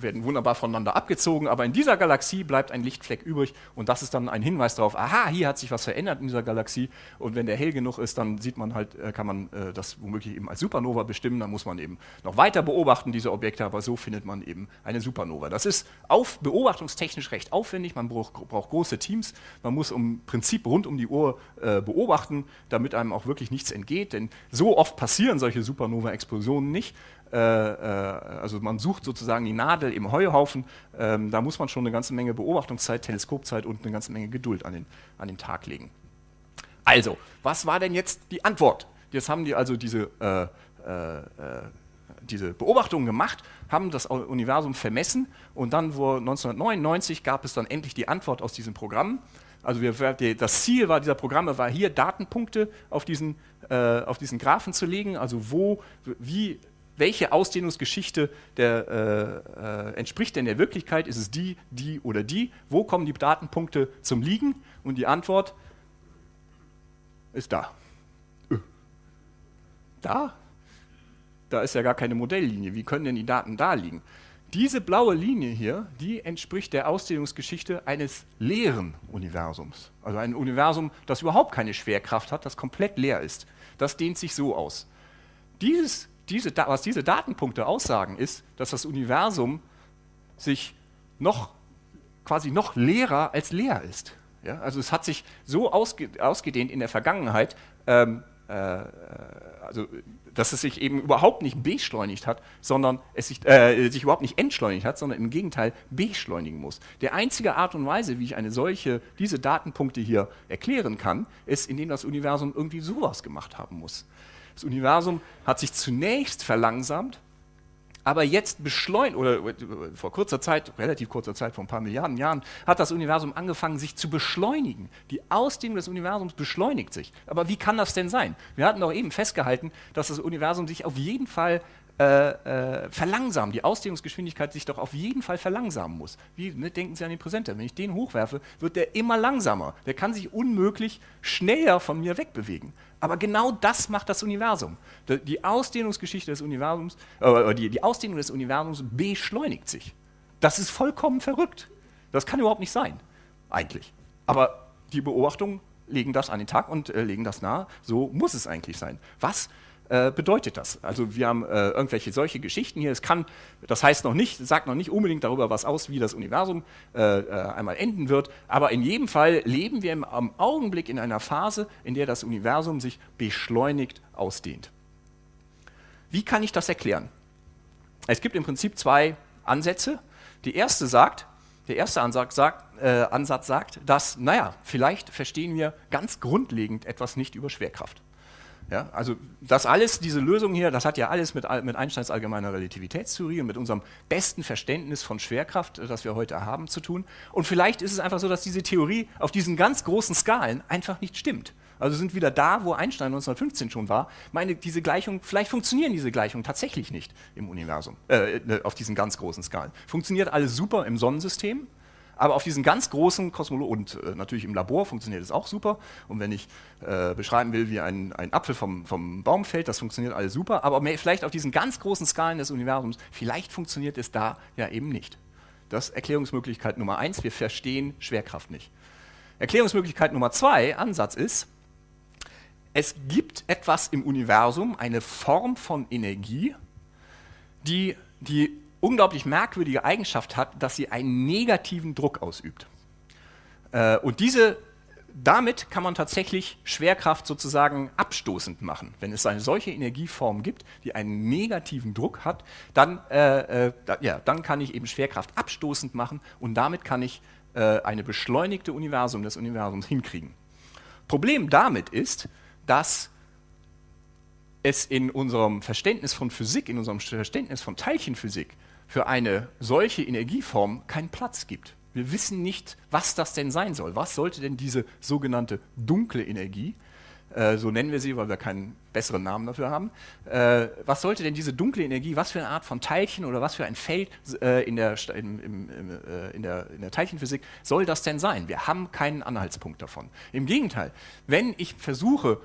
werden wunderbar voneinander abgezogen, aber in dieser Galaxie bleibt ein Lichtfleck übrig und das ist dann ein Hinweis darauf, aha, hier hat sich was verändert in dieser Galaxie und wenn der hell genug ist, dann sieht man halt, äh, kann man äh, das womöglich eben als Supernova bestimmen, dann muss man eben noch weiter beobachten, diese Objekte, aber so findet man eben eine Supernova. Das ist auf, beobachtungstechnisch recht aufwendig, man braucht, braucht große Teams, man muss im Prinzip rund um die Uhr äh, beobachten, damit einem auch wirklich nichts entgeht, denn so oft passieren solche Supernova-Explosionen nicht, äh, äh, also man sucht sozusagen die Nadel im Heuhaufen, ähm, da muss man schon eine ganze Menge Beobachtungszeit, Teleskopzeit und eine ganze Menge Geduld an den, an den Tag legen. Also, was war denn jetzt die Antwort? Jetzt haben die also diese, äh, äh, diese Beobachtungen gemacht, haben das Universum vermessen und dann, wo 1999, gab es dann endlich die Antwort aus diesem Programm. Also wir, das Ziel war dieser Programme war hier Datenpunkte auf diesen, äh, auf diesen Graphen zu legen, also wo, wie welche Ausdehnungsgeschichte der, äh, äh, entspricht denn der Wirklichkeit? Ist es die, die oder die? Wo kommen die Datenpunkte zum Liegen? Und die Antwort ist da. Äh. Da? Da ist ja gar keine Modelllinie. Wie können denn die Daten da liegen? Diese blaue Linie hier, die entspricht der Ausdehnungsgeschichte eines leeren Universums. Also ein Universum, das überhaupt keine Schwerkraft hat, das komplett leer ist. Das dehnt sich so aus. Dieses diese, was diese Datenpunkte aussagen, ist, dass das Universum sich noch quasi noch leerer als leer ist. Ja, also es hat sich so ausge, ausgedehnt in der Vergangenheit, ähm, äh, also dass es sich eben überhaupt nicht beschleunigt hat, sondern es sich, äh, sich überhaupt nicht entschleunigt hat, sondern im Gegenteil beschleunigen muss. Der einzige Art und Weise, wie ich eine solche, diese Datenpunkte hier erklären kann, ist, indem das Universum irgendwie sowas gemacht haben muss. Das Universum hat sich zunächst verlangsamt, aber jetzt beschleunigt, oder vor kurzer Zeit, relativ kurzer Zeit, vor ein paar Milliarden Jahren, hat das Universum angefangen, sich zu beschleunigen. Die Ausdehnung des Universums beschleunigt sich. Aber wie kann das denn sein? Wir hatten doch eben festgehalten, dass das Universum sich auf jeden Fall äh, äh, verlangsamt, die Ausdehnungsgeschwindigkeit sich doch auf jeden Fall verlangsamen muss. Wie, ne, denken Sie an den Präsenter, wenn ich den hochwerfe, wird der immer langsamer. Der kann sich unmöglich schneller von mir wegbewegen. Aber genau das macht das Universum. Die Ausdehnungsgeschichte des Universums, äh, die, die Ausdehnung des Universums beschleunigt sich. Das ist vollkommen verrückt. Das kann überhaupt nicht sein, eigentlich. Aber die Beobachtungen legen das an den Tag und äh, legen das nahe. So muss es eigentlich sein. Was äh, bedeutet das? Also wir haben äh, irgendwelche solche Geschichten hier. Es kann, das heißt noch nicht, sagt noch nicht unbedingt darüber was aus, wie das Universum äh, äh einmal enden wird. Aber in jedem Fall leben wir im, am Augenblick in einer Phase, in der das Universum sich beschleunigt ausdehnt. Wie kann ich das erklären? Es gibt im Prinzip zwei Ansätze. Die erste sagt, der erste Ansatz sagt, äh, Ansatz sagt, dass, naja, vielleicht verstehen wir ganz grundlegend etwas nicht über Schwerkraft. Ja, also das alles, diese Lösung hier, das hat ja alles mit, mit Einsteins allgemeiner Relativitätstheorie und mit unserem besten Verständnis von Schwerkraft, äh, das wir heute haben, zu tun. Und vielleicht ist es einfach so, dass diese Theorie auf diesen ganz großen Skalen einfach nicht stimmt. Also sind wieder da, wo Einstein 1915 schon war. Meine, diese Gleichung, vielleicht funktionieren diese Gleichungen tatsächlich nicht im Universum, äh, äh auf diesen ganz großen Skalen. Funktioniert alles super im Sonnensystem, aber auf diesen ganz großen Kosmologen, und äh, natürlich im Labor funktioniert es auch super. Und wenn ich äh, beschreiben will, wie ein, ein Apfel vom, vom Baum fällt, das funktioniert alles super. Aber mehr, vielleicht auf diesen ganz großen Skalen des Universums, vielleicht funktioniert es da ja eben nicht. Das ist Erklärungsmöglichkeit Nummer eins, wir verstehen Schwerkraft nicht. Erklärungsmöglichkeit Nummer zwei, Ansatz ist, es gibt etwas im Universum, eine Form von Energie, die die unglaublich merkwürdige Eigenschaft hat, dass sie einen negativen Druck ausübt. Äh, und diese, damit kann man tatsächlich Schwerkraft sozusagen abstoßend machen. Wenn es eine solche Energieform gibt, die einen negativen Druck hat, dann, äh, äh, da, ja, dann kann ich eben Schwerkraft abstoßend machen und damit kann ich äh, eine beschleunigte Universum des Universums hinkriegen. Problem damit ist, dass es in unserem Verständnis von Physik, in unserem Verständnis von Teilchenphysik für eine solche Energieform keinen Platz gibt. Wir wissen nicht, was das denn sein soll. Was sollte denn diese sogenannte dunkle Energie, äh, so nennen wir sie, weil wir keinen besseren Namen dafür haben, äh, was sollte denn diese dunkle Energie, was für eine Art von Teilchen oder was für ein Feld äh, in, der, in, in, äh, in, der, in der Teilchenphysik soll das denn sein? Wir haben keinen Anhaltspunkt davon. Im Gegenteil, wenn ich versuche,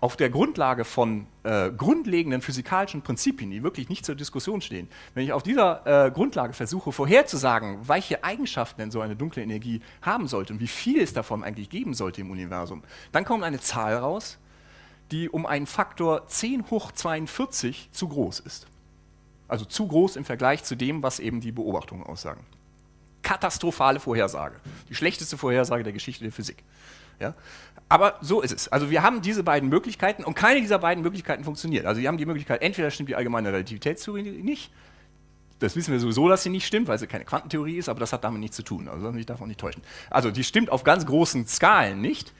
auf der Grundlage von äh, grundlegenden physikalischen Prinzipien, die wirklich nicht zur Diskussion stehen, wenn ich auf dieser äh, Grundlage versuche vorherzusagen, welche Eigenschaften denn so eine dunkle Energie haben sollte und wie viel es davon eigentlich geben sollte im Universum, dann kommt eine Zahl raus, die um einen Faktor 10 hoch 42 zu groß ist. Also zu groß im Vergleich zu dem, was eben die Beobachtungen aussagen. Katastrophale Vorhersage. Die schlechteste Vorhersage der Geschichte der Physik. Ja? Aber so ist es. Also wir haben diese beiden Möglichkeiten und keine dieser beiden Möglichkeiten funktioniert. Also wir haben die Möglichkeit, entweder stimmt die allgemeine Relativitätstheorie nicht, das wissen wir sowieso, dass sie nicht stimmt, weil sie keine Quantentheorie ist, aber das hat damit nichts zu tun. Also ich darf auch nicht täuschen. Also die stimmt auf ganz großen Skalen nicht.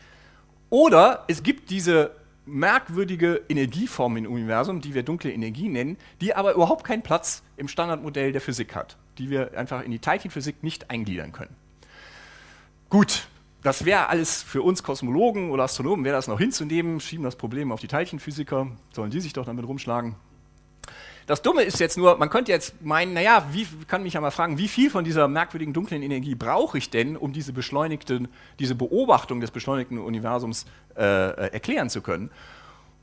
Oder es gibt diese merkwürdige Energieform im Universum, die wir dunkle Energie nennen, die aber überhaupt keinen Platz im Standardmodell der Physik hat, die wir einfach in die Teilchenphysik nicht eingliedern können. Gut, das wäre alles für uns Kosmologen oder Astronomen, wäre das noch hinzunehmen, schieben das Problem auf die Teilchenphysiker, sollen die sich doch damit rumschlagen. Das Dumme ist jetzt nur, man könnte jetzt meinen, naja, wie, kann mich ja mal fragen, wie viel von dieser merkwürdigen dunklen Energie brauche ich denn, um diese beschleunigte, diese Beobachtung des beschleunigten Universums äh, äh, erklären zu können?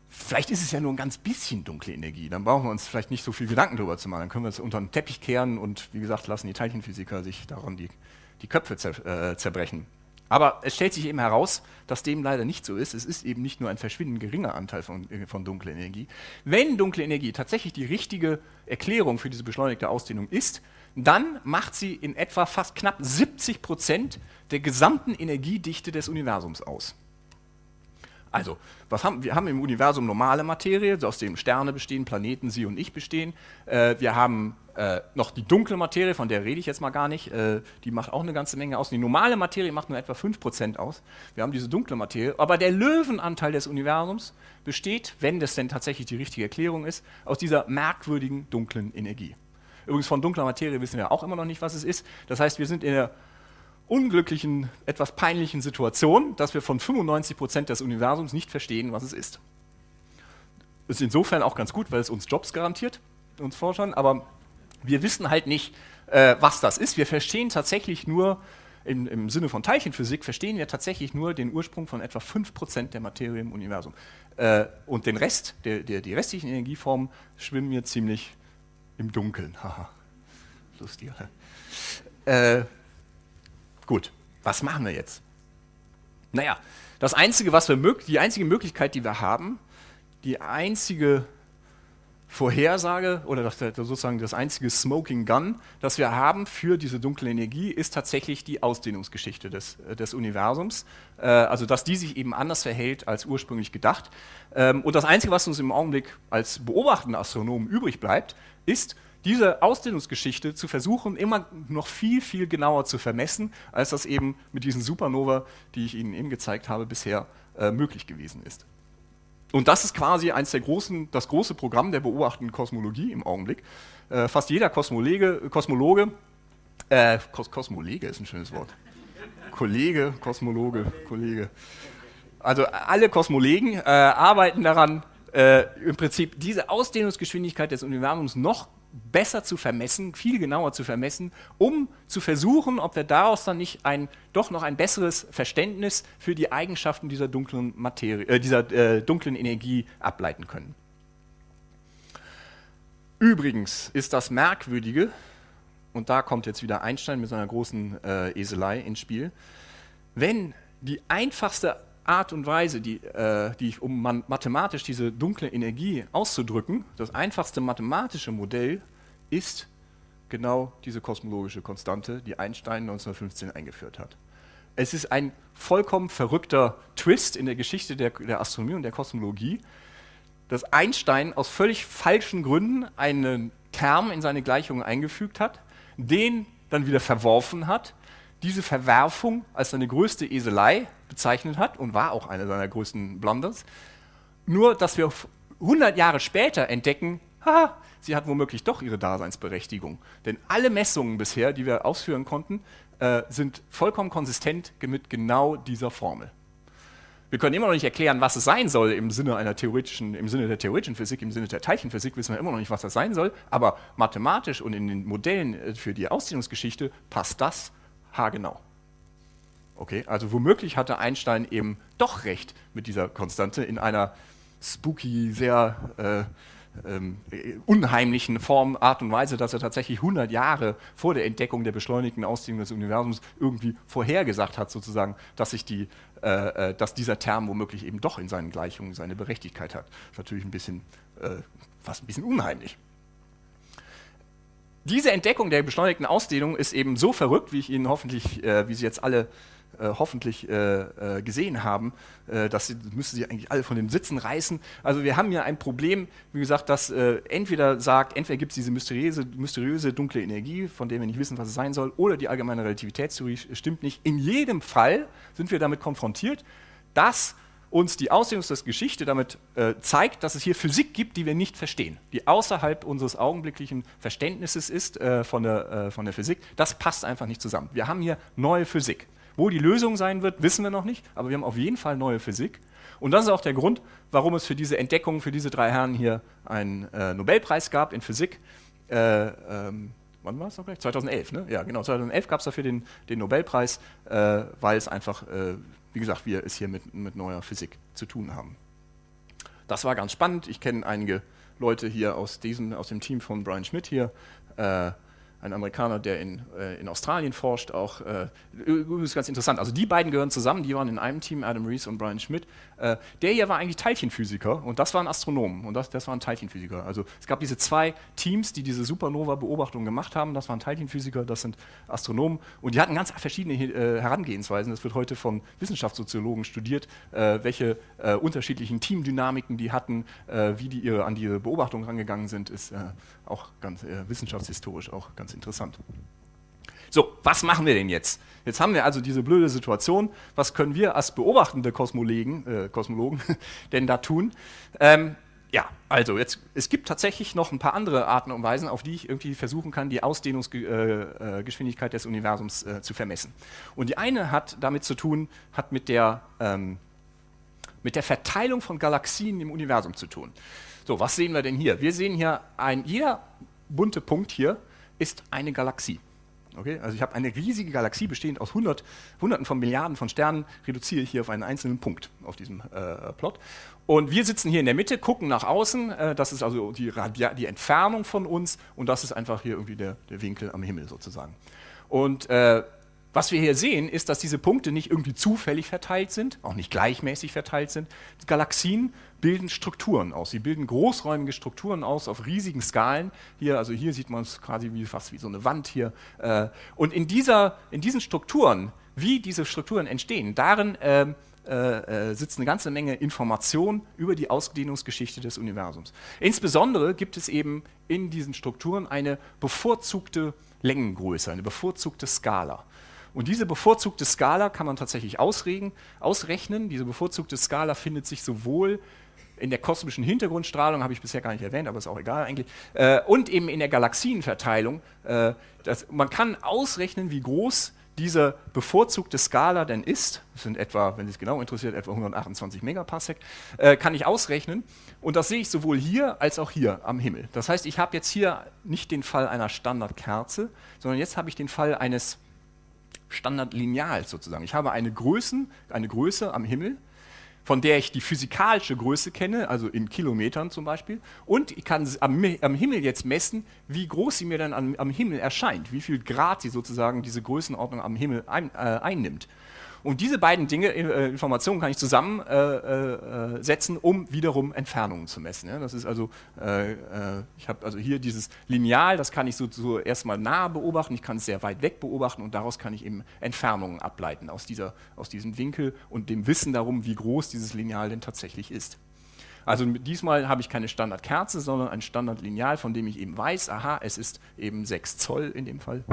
Vielleicht ist es ja nur ein ganz bisschen dunkle Energie, dann brauchen wir uns vielleicht nicht so viel Gedanken darüber zu machen, dann können wir es unter den Teppich kehren und wie gesagt, lassen die Teilchenphysiker sich daran die, die Köpfe äh, zerbrechen. Aber es stellt sich eben heraus, dass dem leider nicht so ist. Es ist eben nicht nur ein verschwindend geringer Anteil von, äh, von dunkler Energie. Wenn dunkle Energie tatsächlich die richtige Erklärung für diese beschleunigte Ausdehnung ist, dann macht sie in etwa fast knapp 70 Prozent der gesamten Energiedichte des Universums aus. Also, was haben, wir haben im Universum normale Materie, aus dem Sterne bestehen, Planeten, Sie und ich bestehen. Äh, wir haben äh, noch die dunkle Materie, von der rede ich jetzt mal gar nicht. Äh, die macht auch eine ganze Menge aus. Die normale Materie macht nur etwa 5% aus. Wir haben diese dunkle Materie. Aber der Löwenanteil des Universums besteht, wenn das denn tatsächlich die richtige Erklärung ist, aus dieser merkwürdigen dunklen Energie. Übrigens von dunkler Materie wissen wir auch immer noch nicht, was es ist. Das heißt, wir sind in der unglücklichen, etwas peinlichen Situation, dass wir von 95 Prozent des Universums nicht verstehen, was es ist. Ist insofern auch ganz gut, weil es uns Jobs garantiert, uns Forschern, aber wir wissen halt nicht, äh, was das ist. Wir verstehen tatsächlich nur, im, im, Sinne von Teilchenphysik, verstehen wir tatsächlich nur den Ursprung von etwa 5% der Materie im Universum. Äh, und den Rest, der, der, die restlichen Energieformen, schwimmen wir ziemlich im Dunkeln. *laughs* Haha, lustig. Äh, Gut, was machen wir jetzt? Naja, das einzige, was wir die einzige Möglichkeit, die wir haben, die einzige Vorhersage oder sozusagen das einzige Smoking Gun, das wir haben für diese dunkle Energie, ist tatsächlich die Ausdehnungsgeschichte des, des Universums. Äh, also, dass die sich eben anders verhält als ursprünglich gedacht. Ähm, und das Einzige, was uns im Augenblick als beobachtende Astronomen übrig bleibt, ist, diese Ausdehnungsgeschichte zu versuchen, immer noch viel, viel genauer zu vermessen, als das eben mit diesen Supernova, die ich Ihnen eben gezeigt habe, bisher äh, möglich gewesen ist. Und das ist quasi eins der großen, das große Programm der beobachtenden Kosmologie im Augenblick. Äh, fast jeder Kosmologe, Kosmologe äh, Kos Kosmolege ist ein schönes Wort. Kollege, Kosmologe, Kollege. Also alle Kosmolegen äh, arbeiten daran, äh, im Prinzip diese Ausdehnungsgeschwindigkeit des Universums noch besser zu vermessen, viel genauer zu vermessen, um zu versuchen, ob wir daraus dann nicht ein, doch noch ein besseres Verständnis für die Eigenschaften dieser dunklen, Materie, äh, dieser, äh, dunklen Energie ableiten können. Übrigens ist das Merkwürdige, und da kommt jetzt wieder Einstein mit seiner großen äh, Eselei ins Spiel, wenn die einfachste Art und Weise, die, äh, die um man, mathematisch diese dunkle Energie auszudrücken, das einfachste mathematische Modell ist genau diese kosmologische Konstante, die Einstein 1915 eingeführt hat. Es ist ein vollkommen verrückter Twist in der Geschichte der, der Astronomie und der Kosmologie, dass Einstein aus völlig falschen Gründen einen Term in seine Gleichungen eingefügt hat, den dann wieder verworfen hat, diese Verwerfung als seine größte Eselei bezeichnet hat und war auch eine seiner größten Blunders. Nur, dass wir 100 Jahre später entdecken, haha, sie hat womöglich doch ihre Daseinsberechtigung. Denn alle Messungen bisher, die wir ausführen konnten, äh, sind vollkommen konsistent mit genau dieser Formel. Wir können immer noch nicht erklären, was es sein soll im Sinne einer theoretischen, im Sinne der theoretischen Physik, im Sinne der Teilchenphysik wissen wir immer noch nicht, was das sein soll, aber mathematisch und in den Modellen äh, für die Ausdehnungsgeschichte passt das haargenau. Okay, also womöglich hatte Einstein eben doch recht mit dieser Konstante in einer spooky, sehr äh, ähm, unheimlichen Form, Art und Weise, dass er tatsächlich 100 Jahre vor der Entdeckung der beschleunigten Ausdehnung des Universums irgendwie vorhergesagt hat, sozusagen, dass, sich die, äh, äh dass dieser Term womöglich eben doch in seinen Gleichungen seine Berechtigkeit hat. Das ist natürlich ein bisschen, äh, fast ein bisschen unheimlich. Diese Entdeckung der beschleunigten Ausdehnung ist eben so verrückt, wie ich Ihnen hoffentlich, äh, wie Sie jetzt alle äh, hoffentlich äh, äh, gesehen haben, äh, das müssen Sie eigentlich alle von den Sitzen reißen. Also wir haben hier ein Problem, wie gesagt, das äh, entweder sagt, entweder gibt es diese mysteriöse, mysteriöse dunkle Energie, von der wir nicht wissen, was es sein soll, oder die allgemeine Relativitätstheorie stimmt nicht. In jedem Fall sind wir damit konfrontiert, dass uns die Ausdehnungsgeschichte damit äh, zeigt, dass es hier Physik gibt, die wir nicht verstehen, die außerhalb unseres augenblicklichen Verständnisses ist äh, von, der, äh, von der Physik. Das passt einfach nicht zusammen. Wir haben hier neue Physik. Wo die Lösung sein wird, wissen wir noch nicht, aber wir haben auf jeden Fall neue Physik. Und das ist auch der Grund, warum es für diese Entdeckung, für diese drei Herren hier einen äh, Nobelpreis gab in Physik. Äh, ähm, wann war es noch gleich? 2011, ne? Ja, genau. 2011 gab es dafür den, den Nobelpreis, äh, weil es einfach wie gesagt, wir es hier mit, mit neuer Physik zu tun haben. Das war ganz spannend. Ich kenne einige Leute hier aus, diesem, aus dem Team von Brian Schmidt hier. Ein Amerikaner, der in, äh, in Australien forscht, auch äh, übrigens ganz interessant. Also die beiden gehören zusammen, die waren in einem Team, Adam Rees und Brian Schmidt. Äh, der hier war eigentlich Teilchenphysiker und das waren Astronomen und das, das waren Teilchenphysiker. Also es gab diese zwei Teams, die diese Supernova-Beobachtung gemacht haben. Das waren Teilchenphysiker, das sind Astronomen und die hatten ganz verschiedene äh, Herangehensweisen. Das wird heute von Wissenschaftssoziologen studiert, äh, welche äh, unterschiedlichen Teamdynamiken die hatten, äh, wie die ihre, an diese Beobachtung rangegangen sind, ist auch ganz wissenschaftshistorisch auch ganz interessant. So, was machen wir denn jetzt? Jetzt haben wir also diese blöde Situation. Was können wir als beobachtende Kosmologen, äh, Kosmologen *laughs* denn da tun? Ähm, ja, also jetzt, es gibt tatsächlich noch ein paar andere Arten und Weisen, auf die ich irgendwie versuchen kann, die Ausdehnungsgeschwindigkeit äh, äh des Universums äh, zu vermessen. Und die eine hat damit zu tun, hat mit der, ähm, mit der Verteilung von Galaxien im Universum zu tun. So, was sehen wir denn hier? Wir sehen hier, ein, jeder bunte Punkt hier ist eine Galaxie. Okay? Also ich habe eine riesige Galaxie bestehend aus hundert, Hunderten von Milliarden von Sternen, reduziere ich hier auf einen einzelnen Punkt auf diesem äh, Plot. Und wir sitzen hier in der Mitte, gucken nach außen, äh, das ist also die, die, Entfernung von uns und das ist einfach hier irgendwie der, der Winkel am Himmel sozusagen. Und äh, was wir hier sehen, ist, dass diese Punkte nicht irgendwie zufällig verteilt sind, auch nicht gleichmäßig verteilt sind. Die Galaxien bilden Strukturen aus. Sie bilden großräumige Strukturen aus auf riesigen Skalen. Hier, also hier sieht man es quasi wie, fast wie so eine Wand hier. Äh, und in, dieser, in diesen Strukturen, wie diese Strukturen entstehen, darin ähm, äh, äh, sitzt eine ganze Menge Information über die Ausdehnungsgeschichte des Universums. Insbesondere gibt es eben in diesen Strukturen eine bevorzugte Längengröße, eine bevorzugte Skala. Und diese bevorzugte Skala kann man tatsächlich ausregen, ausrechnen. Diese bevorzugte Skala findet sich sowohl in der kosmischen Hintergrundstrahlung, habe ich bisher gar nicht erwähnt, aber ist auch egal eigentlich, äh, und eben in der Galaxienverteilung. Äh, das, man kann ausrechnen, wie groß diese bevorzugte Skala denn ist, das sind etwa, wenn es genau interessiert, etwa 128 Megaparsec, äh, kann ich ausrechnen. Und das sehe ich sowohl hier als auch hier am Himmel. Das heißt, ich habe jetzt hier nicht den Fall einer Standardkerze, sondern jetzt habe ich den Fall eines Standardlineal sozusagen. Ich habe eine, Größen, eine Größe am Himmel, von der ich die physikalische Größe kenne, also in Kilometern zum Beispiel, und ich kann am, am Himmel jetzt messen, wie groß sie mir dann am, am, Himmel erscheint, wie viel Grad sie sozusagen diese Größenordnung am Himmel ein, äh, einnimmt. Und diese beiden Dinge, äh, Informationen kann ich zusammensetzen, äh, äh, um wiederum Entfernungen zu messen. Das ist also, ich habe also hier dieses Lineal, das kann ich so, so erstmal nah beobachten, ich kann es sehr weit weg beobachten und daraus kann ich eben Entfernungen ableiten aus, dieser, aus diesem Winkel und dem Wissen darum, wie groß dieses Lineal denn tatsächlich ist. Also diesmal habe ich keine Standardkerze, sondern ein Standardlineal, von dem ich eben weiß, aha, es ist eben 6 Zoll in dem Fall.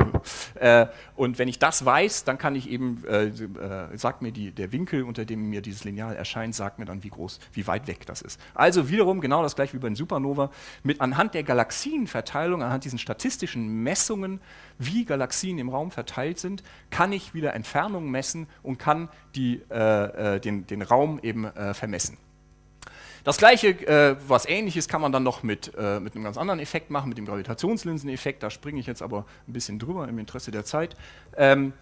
Äh, und wenn ich das weiß, dann kann ich eben, äh, äh, sagt mir die, der Winkel, unter dem mir dieses Lineal erscheint, sagt mir dann, wie groß, wie weit weg das ist. Also wiederum genau das gleiche wie bei den Supernova, mit anhand der Galaxienverteilung, anhand diesen statistischen Messungen, wie Galaxien im Raum verteilt sind, kann ich wieder Entfernungen messen und kann die, äh, den, den Raum eben vermessen. Das gleiche, äh, was ähnliches kann man dann noch mit, äh, mit einem ganz anderen Effekt machen, mit dem Gravitationslinseneffekt. Da springe ich jetzt aber ein bisschen drüber im Interesse der Zeit. Ähm,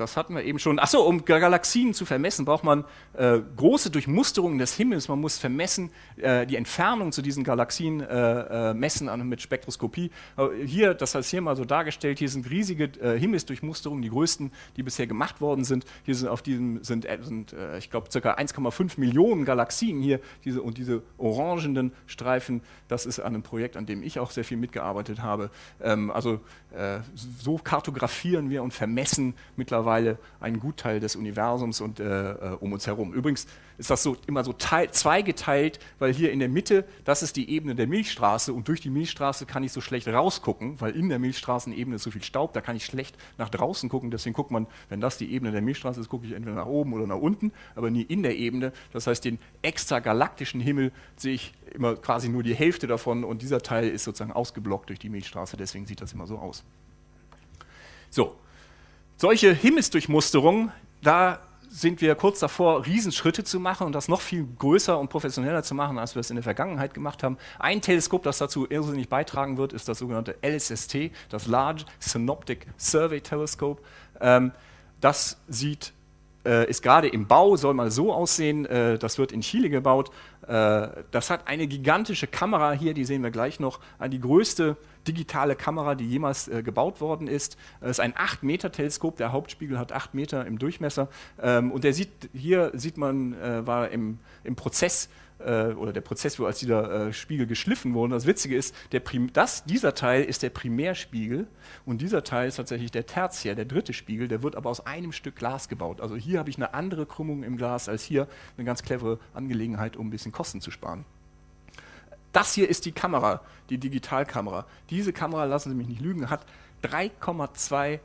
das hatten wir eben schon. Achso, um Galaxien zu vermessen, braucht man äh, große Durchmusterungen des Himmels. Man muss vermessen, äh, die Entfernung zu diesen Galaxien äh, äh messen an, mit Spektroskopie. Äh, hier, das heißt hier mal so dargestellt, hier sind riesige äh, Himmelsdurchmusterungen, die größten, die bisher gemacht worden sind. Hier sind auf diesem sind, sind ich glaube, ca. 1,5 Millionen Galaxien hier diese, und diese orangenen Streifen, das ist an einem Projekt, an dem ich auch sehr viel mitgearbeitet habe. Ähm, also so kartografieren wir und vermessen mittlerweile mittlerweile einen Gutteil des Universums und äh, äh, um uns herum. Übrigens ist das so immer so teil, zweigeteilt, weil hier in der Mitte, das ist die Ebene der Milchstraße und durch die Milchstraße kann ich so schlecht rausgucken, weil in der Milchstraßenebene ist so viel Staub, da kann ich schlecht nach draußen gucken. Deswegen guckt man, wenn das die Ebene der Milchstraße ist, gucke ich entweder nach oben oder nach unten, aber nie in der Ebene. Das heißt, den extragalaktischen Himmel sehe ich immer quasi nur die Hälfte davon und dieser Teil ist sozusagen ausgeblockt durch die Milchstraße, deswegen sieht das immer so aus. So, solche Himmelsdurchmusterungen, da sind wir kurz davor, Riesenschritte zu machen und das noch viel größer und professioneller zu machen, als wir es in der Vergangenheit gemacht haben. Ein Teleskop, das dazu irrsinnig beitragen wird, ist das sogenannte LSST, das Large Synoptic Survey Telescope. Ähm, das sieht, äh, ist gerade im Bau, soll mal so aussehen, äh, das wird in Chile gebaut. Äh, das hat eine gigantische Kamera hier, die sehen wir gleich noch, die größte digitale Kamera, die jemals äh, gebaut worden ist. Es ist ein 8-Meter-Teleskop, der Hauptspiegel hat 8 Meter im Durchmesser. Ähm, und der sieht, hier sieht man, äh, war im, im Prozess äh, oder der Prozess, wo als dieser äh, Spiegel geschliffen wurde. Das Witzige ist, das, dieser Teil ist der Primärspiegel und dieser Teil ist tatsächlich der Tertiär, der dritte Spiegel, der wird aber aus einem Stück Glas gebaut. Also hier habe ich eine andere Krümmung im Glas als hier, eine ganz clevere Angelegenheit, um ein bisschen Kosten zu sparen. Das hier ist die Kamera, die Digitalkamera. Diese Kamera, lassen Sie mich nicht lügen, hat 3,2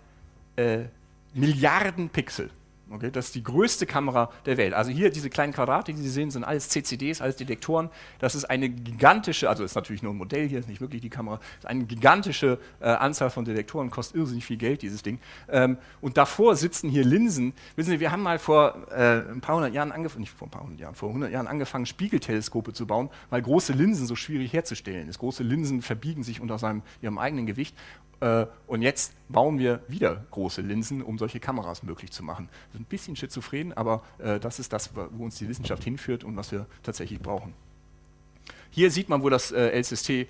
äh, Milliarden Pixel. Okay, das ist die größte Kamera der Welt. Also hier diese kleinen Quadrate, die Sie sehen, sind alles CCDs, alles Detektoren. Das ist eine gigantische, also ist natürlich nur ein Modell hier, ist nicht wirklich die Kamera, ist eine gigantische äh, Anzahl von Detektoren, kostet irrsinnig viel Geld, dieses Ding. Ähm, und davor sitzen hier Linsen. Wissen Sie, wir haben mal vor äh, ein paar hundert Jahren angefangen, nicht vor ein paar hundert Jahren, vor hundert Jahren angefangen, Spiegelteleskope zu bauen, weil große Linsen so schwierig herzustellen ist. Große Linsen verbiegen sich unter seinem, ihrem eigenen Gewicht. Äh, und jetzt bauen wir wieder große Linsen, um solche Kameras möglich zu machen. Das ist ein bisschen schizophren, aber äh, das ist das, wo uns die Wissenschaft hinführt und was wir tatsächlich brauchen. Hier sieht man, wo das äh, LSST äh,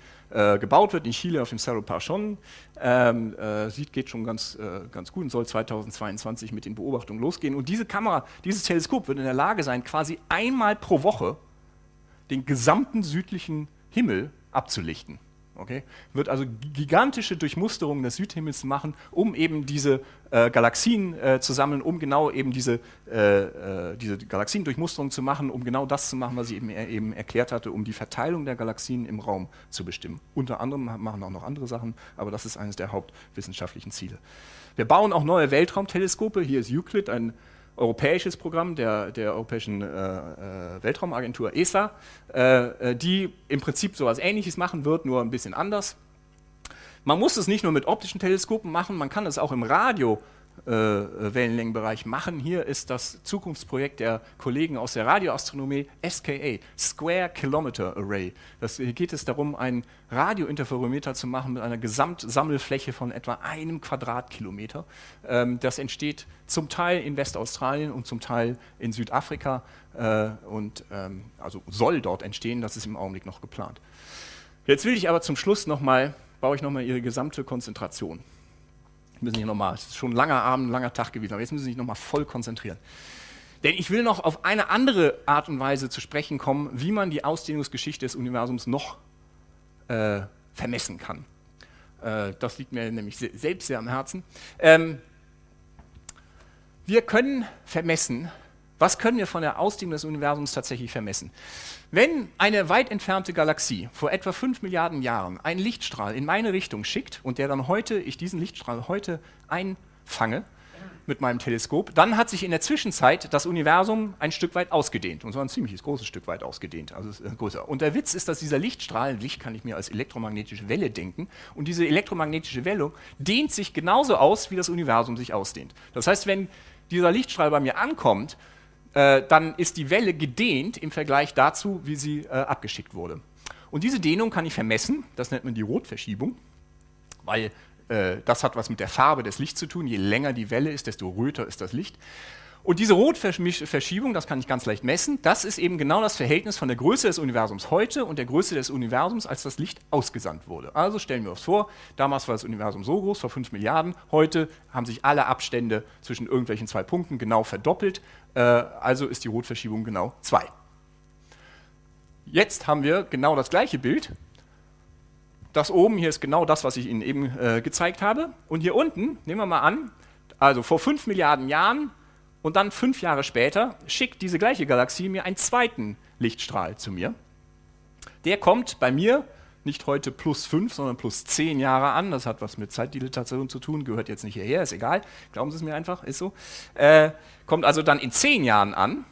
gebaut wird, in Chile auf dem Cerro Parchon. Ähm, äh, sieht, geht schon ganz, äh, ganz gut und soll 2022 mit den Beobachtungen losgehen. Und diese Kamera, dieses Teleskop wird in der Lage sein, quasi einmal pro Woche den gesamten südlichen Himmel abzulichten. Okay? Wird also gigantische Durchmusterungen des Südhimmels machen, um eben diese äh, Galaxien äh, zu sammeln, um genau eben diese, äh, äh diese Galaxiendurchmusterung zu machen, um genau das zu machen, was ich eben, eben erklärt hatte, um die Verteilung der Galaxien im Raum zu bestimmen. Unter anderem machen auch noch andere Sachen, aber das ist eines der hauptwissenschaftlichen Ziele. Wir bauen auch neue Weltraumteleskope. Hier ist Euclid, ein europäisches Programm der, der Europäischen äh, äh Weltraumagentur ESA, äh, äh, die im Prinzip so etwas Ähnliches machen wird, nur ein bisschen anders. Man muss es nicht nur mit optischen Teleskopen machen, man kann es auch im Radio äh, Wellenlängenbereich machen. Hier ist das Zukunftsprojekt der Kollegen aus der Radioastronomie SKA, Square Kilometer Array. Das, hier geht es darum, einen Radiointerferometer zu machen mit einer Gesamtsammelfläche von etwa einem Quadratkilometer. Ähm, das entsteht zum Teil in Westaustralien und zum Teil in Südafrika äh, und ähm, also soll dort entstehen, das ist im Augenblick noch geplant. Jetzt will ich aber zum Schluss nochmal, baue ich nochmal Ihre gesamte Konzentration müssen sich nochmal, es ist schon ein langer Abend, ein langer Tag gewesen, aber jetzt müssen Sie sich nochmal voll konzentrieren. Denn ich will noch auf eine andere Art und Weise zu sprechen kommen, wie man die Ausdehnungsgeschichte des Universums noch äh, vermessen kann. Äh, das liegt mir nämlich selbst sehr am Herzen. Ähm, wir können vermessen, was können wir von der Ausdehnung des Universums tatsächlich vermessen? Wenn eine weit entfernte Galaxie vor etwa 5 Milliarden Jahren einen Lichtstrahl in meine Richtung schickt und der dann heute, ich diesen Lichtstrahl heute einfange mit meinem Teleskop, dann hat sich in der Zwischenzeit das Universum ein Stück weit ausgedehnt, und zwar ein ziemliches großes Stück weit ausgedehnt, also äh, größer. Und der Witz ist, dass dieser Lichtstrahl, Licht kann ich mir als elektromagnetische Welle denken, und diese elektromagnetische Welle dehnt sich genauso aus, wie das Universum sich ausdehnt. Das heißt, wenn dieser Lichtstrahl bei mir ankommt, äh, dann ist die Welle gedehnt im Vergleich dazu, wie sie äh, abgeschickt wurde. Und diese Dehnung kann ich vermessen, das nennt man die Rotverschiebung, weil äh, das hat was mit der Farbe des Lichts zu tun. Je länger die Welle ist, desto röter ist das Licht. Und diese Rotverschiebung, das kann ich ganz leicht messen, das ist eben genau das Verhältnis von der Größe des Universums heute und der Größe des Universums, als das Licht ausgesandt wurde. Also stellen wir uns vor, damals war das Universum so groß, vor 5 Milliarden, heute haben sich alle Abstände zwischen irgendwelchen zwei Punkten genau verdoppelt, äh, also ist die Rotverschiebung genau 2. Jetzt haben wir genau das gleiche Bild. Das oben hier ist genau das, was ich Ihnen eben äh, gezeigt habe. Und hier unten, nehmen wir mal an, also vor 5 Milliarden Jahren und dann fünf Jahre später schickt diese gleiche Galaxie mir einen zweiten Lichtstrahl zu mir. Der kommt bei mir nicht heute plus fünf, sondern plus zehn Jahre an. Das hat was mit Zeitdilatation zu tun, gehört jetzt nicht hierher, ist egal. Glauben Sie es mir einfach, ist so. Äh, kommt also dann in zehn Jahren an.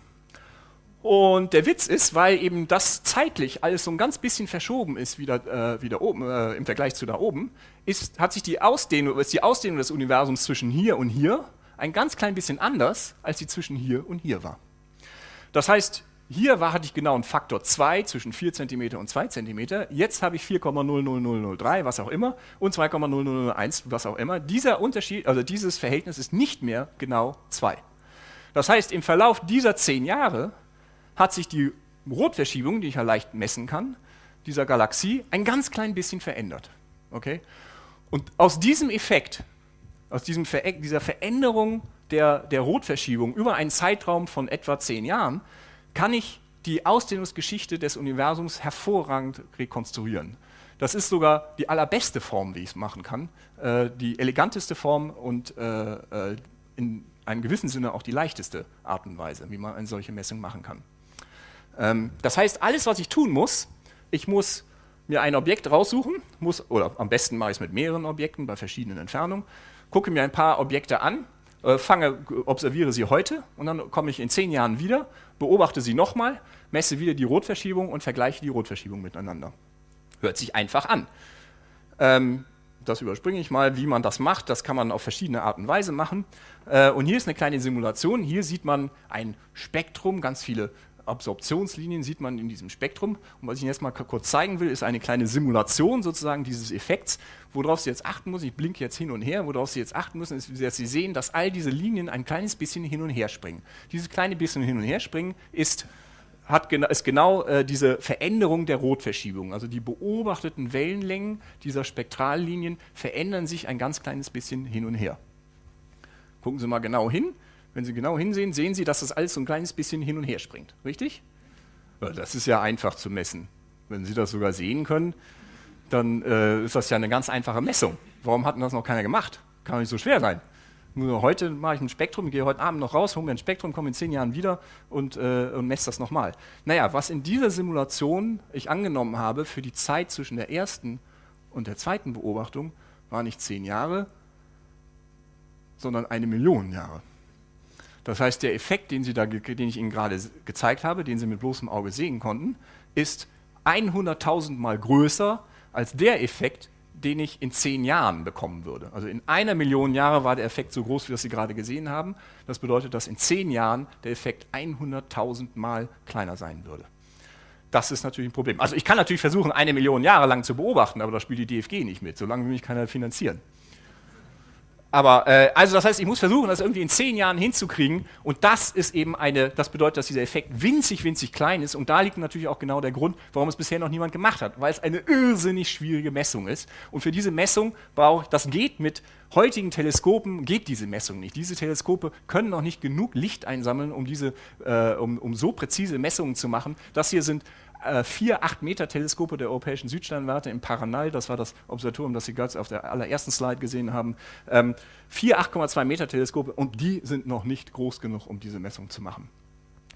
Und der Witz ist, weil eben das zeitlich alles so ein ganz bisschen verschoben ist, wieder, äh, wieder oben, äh, im Vergleich zu da oben, ist, hat sich die Ausdehnung, ist die Ausdehnung des Universums zwischen hier und hier ein ganz klein bisschen anders, als sie zwischen hier und hier war. Das heißt, hier war, hatte ich genau einen Faktor 2 zwischen 4 cm und 2 cm. Jetzt habe ich 4,00003, was auch immer, und 2,0001, was auch immer. Dieser Unterschied, also dieses Verhältnis ist nicht mehr genau 2. Das heißt, im Verlauf dieser 10 Jahre hat sich die Rotverschiebung, die ich ja leicht messen kann, dieser Galaxie ein ganz klein bisschen verändert. Okay? Und aus diesem Effekt, aus diesem Ver dieser Veränderung der, der Rotverschiebung über einen Zeitraum von etwa zehn Jahren, kann ich die Ausdehnungsgeschichte des Universums hervorragend rekonstruieren. Das ist sogar die allerbeste Form, wie ich es machen kann, äh, die eleganteste Form und äh, äh, in einem gewissen Sinne auch die leichteste Art und Weise, wie man eine solche Messung machen kann. Ähm, das heißt, alles, was ich tun muss, ich muss mir ein Objekt raussuchen, muss, oder am besten mache ich es mit mehreren Objekten bei verschiedenen Entfernungen, gucke mir ein paar Objekte an, äh, fange, observiere sie heute und dann komme ich in zehn Jahren wieder, beobachte sie nochmal, messe wieder die Rotverschiebung und vergleiche die Rotverschiebung miteinander. Hört sich einfach an. Ähm, das überspringe ich mal, wie man das macht. Das kann man auf verschiedene Arten und Weise machen. Äh, und hier ist eine kleine Simulation. Hier sieht man ein Spektrum, ganz viele Absorptionslinien sieht man in diesem Spektrum. Und was ich Ihnen jetzt mal kurz zeigen will, ist eine kleine Simulation sozusagen dieses Effekts. Worauf Sie jetzt achten müssen, ich blinke jetzt hin und her, worauf Sie jetzt achten müssen, ist, dass Sie sehen, dass all diese Linien ein kleines bisschen hin und her springen. Dieses kleine bisschen hin und her springen ist hat, ist genau äh, diese Veränderung der Rotverschiebung. Also die beobachteten Wellenlängen dieser Spektrallinien verändern sich ein ganz kleines bisschen hin und her. Gucken Sie mal genau hin. Wenn Sie genau hinsehen, sehen Sie, dass das alles so ein kleines bisschen hin und her springt. Richtig? Das ist ja einfach zu messen. Wenn Sie das sogar sehen können, dann äh, ist das ja eine ganz einfache Messung. Warum hat denn das noch keiner gemacht? Kann nicht so schwer sein. Nur heute mache ich ein Spektrum, gehe heute Abend noch raus, hole mir ein Spektrum, komme in zehn Jahren wieder und, äh, und messe das nochmal. Naja, was in dieser Simulation ich angenommen habe für die Zeit zwischen der ersten und der zweiten Beobachtung, war nicht zehn Jahre, sondern eine Million Jahre. Das heißt, der Effekt, den, Sie da, den ich Ihnen gerade gezeigt habe, den Sie mit bloßem Auge sehen konnten, ist 100.000 Mal größer als der Effekt, den ich in zehn Jahren bekommen würde. Also in einer Million Jahre war der Effekt so groß, wie das Sie gerade gesehen haben. Das bedeutet, dass in zehn Jahren der Effekt 100.000 Mal kleiner sein würde. Das ist natürlich ein Problem. Also ich kann natürlich versuchen, eine Million Jahre lang zu beobachten, aber da spielt die DFG nicht mit. Solange will mich keiner finanzieren. Aber äh, also das heißt, ich muss versuchen, das irgendwie in zehn Jahren hinzukriegen. Und das ist eben eine, das bedeutet, dass dieser Effekt winzig, winzig klein ist. Und da liegt natürlich auch genau der Grund, warum es bisher noch niemand gemacht hat, weil es eine irrsinnig schwierige Messung ist. Und für diese Messung brauche ich, das geht mit heutigen Teleskopen, geht diese Messung nicht. Diese Teleskope können noch nicht genug Licht einsammeln, um, diese, äh, um, um so präzise Messungen zu machen. Das hier sind äh, vier 8-Meter-Teleskope der europäischen Südsternwarte im Paranal, das war das Observatorium, das Sie gerade auf der allerersten Slide gesehen haben, ähm, vier 8,2 Meter Teleskope und die sind noch nicht groß genug, um diese Messung zu machen.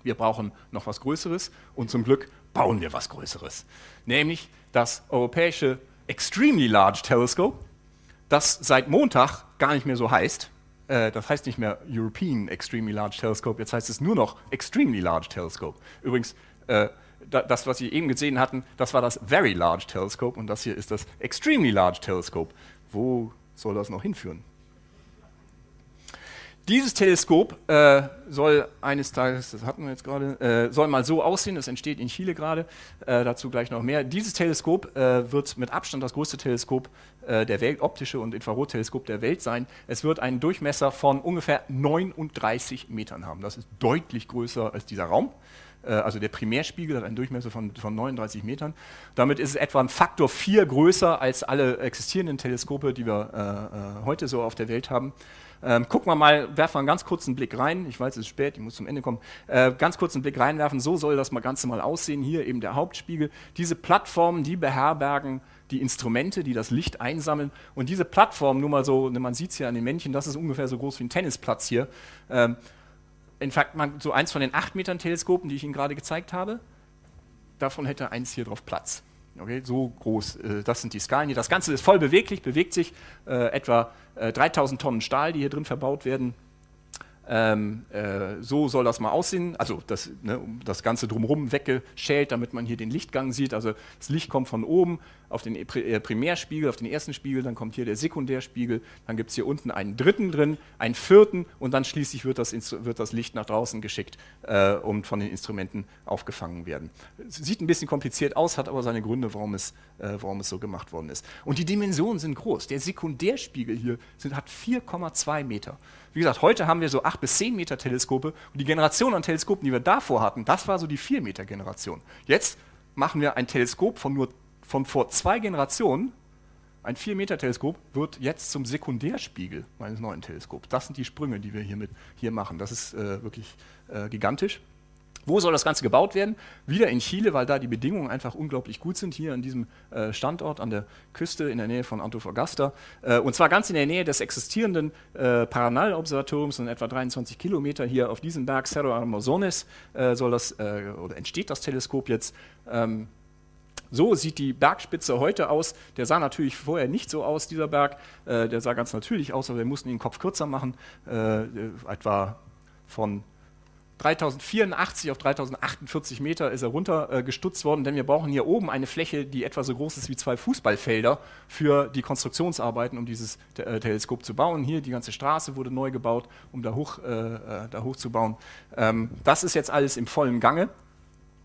Wir brauchen noch was Größeres und zum Glück bauen wir was Größeres, nämlich das europäische Extremely Large Telescope, das seit Montag gar nicht mehr so heißt. Äh, das heißt nicht mehr European Extremely Large Telescope, jetzt heißt es nur noch Extremely Large Telescope. Übrigens, äh, das, was Sie eben gesehen hatten, das war das Very Large Telescope und das hier ist das Extremely Large Telescope. Wo soll das noch hinführen? Dieses Teleskop äh, soll eines Tages, das hatten wir jetzt gerade, äh, soll mal so aussehen, es entsteht in Chile gerade, äh, dazu gleich noch mehr. Dieses Teleskop äh, wird mit Abstand das größte Teleskop äh, der Welt, optische und Infrarotteleskop der Welt sein. Es wird einen Durchmesser von ungefähr 39 Metern haben. Das ist deutlich größer als dieser Raum. Äh, also der Primärspiegel hat einen Durchmesser von, von 39 Metern. Damit ist es etwa ein Faktor 4 größer als alle existierenden Teleskope, die wir äh, äh, heute so auf der Welt haben. Ähm, gucken wir mal, werfen wir einen ganz kurzen Blick rein. Ich weiß, es ist spät, ich muss zum Ende kommen. Äh, ganz kurzen Blick reinwerfen, so soll das mal Ganze mal aussehen. Hier eben der Hauptspiegel. Diese Plattformen, die beherbergen die Instrumente, die das Licht einsammeln. Und diese Plattform, nur mal so, man sieht es hier an den Männchen, das ist ungefähr so groß wie ein Tennisplatz hier. Ähm, in fact, so eins von den 8 Metern Teleskopen, die ich Ihnen gerade gezeigt habe, davon hätte eins hier drauf Platz. Okay, so groß, äh, das sind die Skalen hier. Das Ganze ist voll beweglich, bewegt sich äh, etwa äh, 3000 Tonnen Stahl, die hier drin verbaut werden. Ähm, äh, so soll das mal aussehen, also das, ne, das Ganze drumherum weggeschält, damit man hier den Lichtgang sieht. Also das Licht kommt von oben auf den äh, Primärspiegel, auf den ersten Spiegel, dann kommt hier der Sekundärspiegel, dann gibt es hier unten einen dritten drin, einen vierten und dann schließlich wird das, wird das Licht nach draußen geschickt äh, und von den Instrumenten aufgefangen werden. Sieht ein bisschen kompliziert aus, hat aber seine Gründe, warum es, äh, warum es so gemacht worden ist. Und die Dimensionen sind groß. Der Sekundärspiegel hier sind, hat 4,2 Meter. Wie gesagt, heute haben wir so 8 bis 10 Meter Teleskope und die Generation an Teleskopen, die wir davor hatten, das war so die 4 Meter Generation. Jetzt machen wir ein Teleskop von nur von vor zwei Generationen ein 4-Meter-Teleskop wird jetzt zum Sekundärspiegel meines neuen Teleskops. Das sind die Sprünge, die wir hiermit hier machen. Das ist äh, wirklich äh, gigantisch. Wo soll das Ganze gebaut werden? Wieder in Chile, weil da die Bedingungen einfach unglaublich gut sind, hier an diesem äh, Standort an der Küste in der Nähe von Antofagasta. Äh, und zwar ganz in der Nähe des existierenden äh, Paranal-Observatoriums, in etwa 23 Kilometer hier auf diesem Berg Cerro Armazones äh, soll das, äh, oder entsteht das Teleskop jetzt. Ähm, so sieht die Bergspitze heute aus. Der sah natürlich vorher nicht so aus, dieser Berg. Äh, der sah ganz natürlich aus, aber wir mussten den Kopf kürzer machen, etwa von 3084 auf 3048 Meter ist er runtergestutzt äh, worden, denn wir brauchen hier oben eine Fläche, die etwa so groß ist wie zwei Fußballfelder für die Konstruktionsarbeiten, um dieses äh, Teleskop zu bauen. Hier die ganze Straße wurde neu gebaut, um da, hoch, äh, äh da hochzubauen. Ähm, das ist jetzt alles im vollen Gange.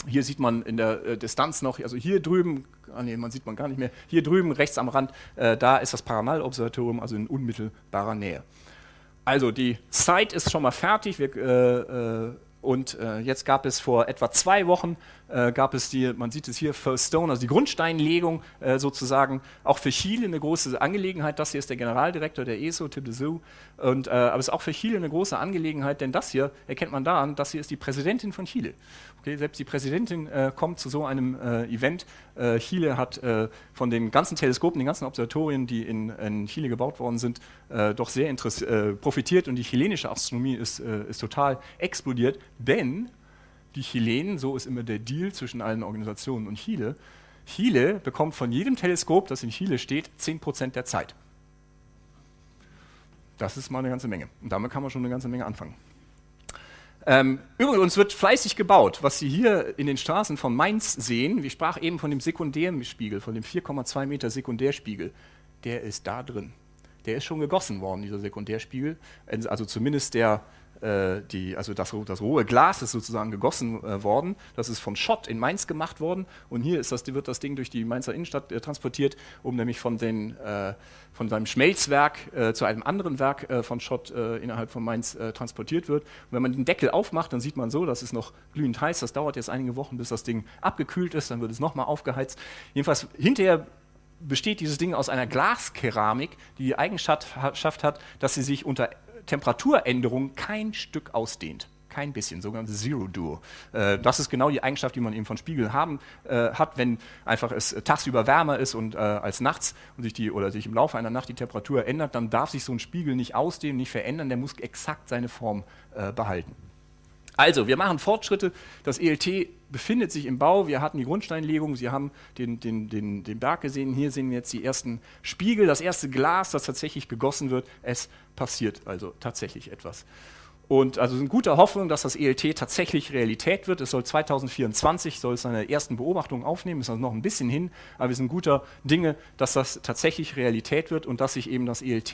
Hier sieht man in der äh, Distanz noch, also hier drüben, ah nee, man sieht man gar nicht mehr, hier drüben rechts am Rand, äh, da ist das Paranal-Observatorium, also in unmittelbarer Nähe. Also die Site ist schon mal fertig. Wir, äh, äh, und äh, jetzt gab es vor etwa zwei Wochen, äh, gab es die, man sieht es hier, First Stone, also die Grundsteinlegung äh, sozusagen, auch für Chile eine große Angelegenheit. Das hier ist der Generaldirektor der ESO, Tim de Zoo. Und, äh, aber es ist auch für Chile eine große Angelegenheit, denn das hier erkennt man daran, das hier ist die Präsidentin von Chile. Okay, selbst die Präsidentin äh, kommt zu so einem äh, Event. Äh, Chile hat von den ganzen Teleskopen, den ganzen Observatorien, die in, in Chile gebaut worden sind, doch sehr profitiert und die chilenische Astronomie ist, ist total explodiert denn die Chilenen, so ist immer der Deal zwischen allen Organisationen und Chile, Chile bekommt von jedem Teleskop, das in Chile steht, 10% der Zeit. Das ist mal eine ganze Menge. Und damit kann man schon eine ganze Menge anfangen. Ähm, übrigens wird fleißig gebaut. Was Sie hier in den Straßen von Mainz sehen, ich sprach eben von dem Sekundärspiegel, von dem 4,2 Meter Sekundärspiegel, der ist da drin. Der ist schon gegossen worden, dieser Sekundärspiegel. Also zumindest der, die, also das, das, rohe Glas ist sozusagen gegossen äh, worden. Das ist von Schott in Mainz gemacht worden. Und hier das, wird das Ding durch die Mainzer Innenstadt äh, transportiert, um nämlich von, den, äh, von seinem Schmelzwerk äh, zu einem anderen Werk äh, von Schott innerhalb von Mainz transportiert wird. Und wenn man den Deckel aufmacht, dann sieht man so, das ist noch glühend heiß. Das dauert jetzt einige Wochen, bis das Ding abgekühlt ist. Dann wird es nochmal aufgeheizt. Jedenfalls hinterher besteht dieses Ding aus einer Glaskeramik, die die Eigenschaft hat, dass sie sich unter Temperaturänderung kein Stück ausdehnt. Kein bisschen, sogenanntes Zero Duo. Äh, das ist genau die Eigenschaft, die man eben von Spiegeln haben, äh, hat, wenn einfach es tagsüber wärmer ist und äh, als nachts und sich die oder sich im Laufe einer Nacht die Temperatur ändert, dann darf sich so ein Spiegel nicht ausdehnen, nicht verändern, der muss exakt seine Form äh, behalten. Also, wir machen Fortschritte. Das ELT befindet sich im Bau. Wir hatten die Grundsteinlegung. Sie haben den, den, den, den Berg gesehen. Hier sehen wir jetzt die ersten Spiegel, das erste Glas, das tatsächlich gegossen wird. Es passiert also tatsächlich etwas. Und also in guter Hoffnung, dass das ELT tatsächlich Realität wird. Es soll 2024 soll es seine ersten Beobachtungen aufnehmen, ist also noch ein bisschen hin, aber wir sind guter Dinge, dass das tatsächlich Realität wird und dass sich eben das ELT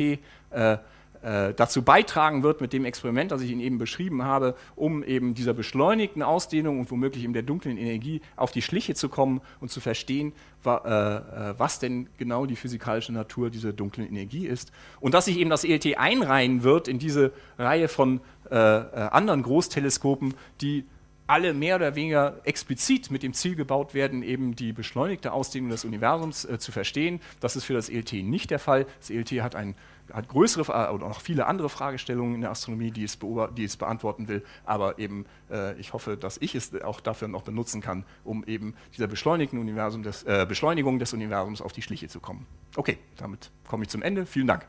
äh, dazu beitragen wird mit dem Experiment, das ich Ihnen eben beschrieben habe, um eben dieser beschleunigten Ausdehnung und womöglich eben der dunklen Energie auf die Schliche zu kommen und zu verstehen, äh, äh was denn genau die physikalische Natur dieser dunklen Energie ist. Und dass sich eben das ELT einreihen wird in diese Reihe von äh, äh, anderen Großteleskopen, die alle mehr oder weniger explizit mit dem Ziel gebaut werden, eben die beschleunigte Ausdehnung des Universums äh, zu verstehen. Das ist für das ELT nicht der Fall. Das ELT hat ein hat größere oder noch viele andere Fragestellungen in der Astronomie, die es, die es beantworten will. Aber eben, äh, ich hoffe, dass ich es auch dafür noch benutzen kann, um eben dieser beschleunigten Universum des, äh, Beschleunigung des Universums auf die Schliche zu kommen. Okay, damit komme ich zum Ende. Vielen Dank.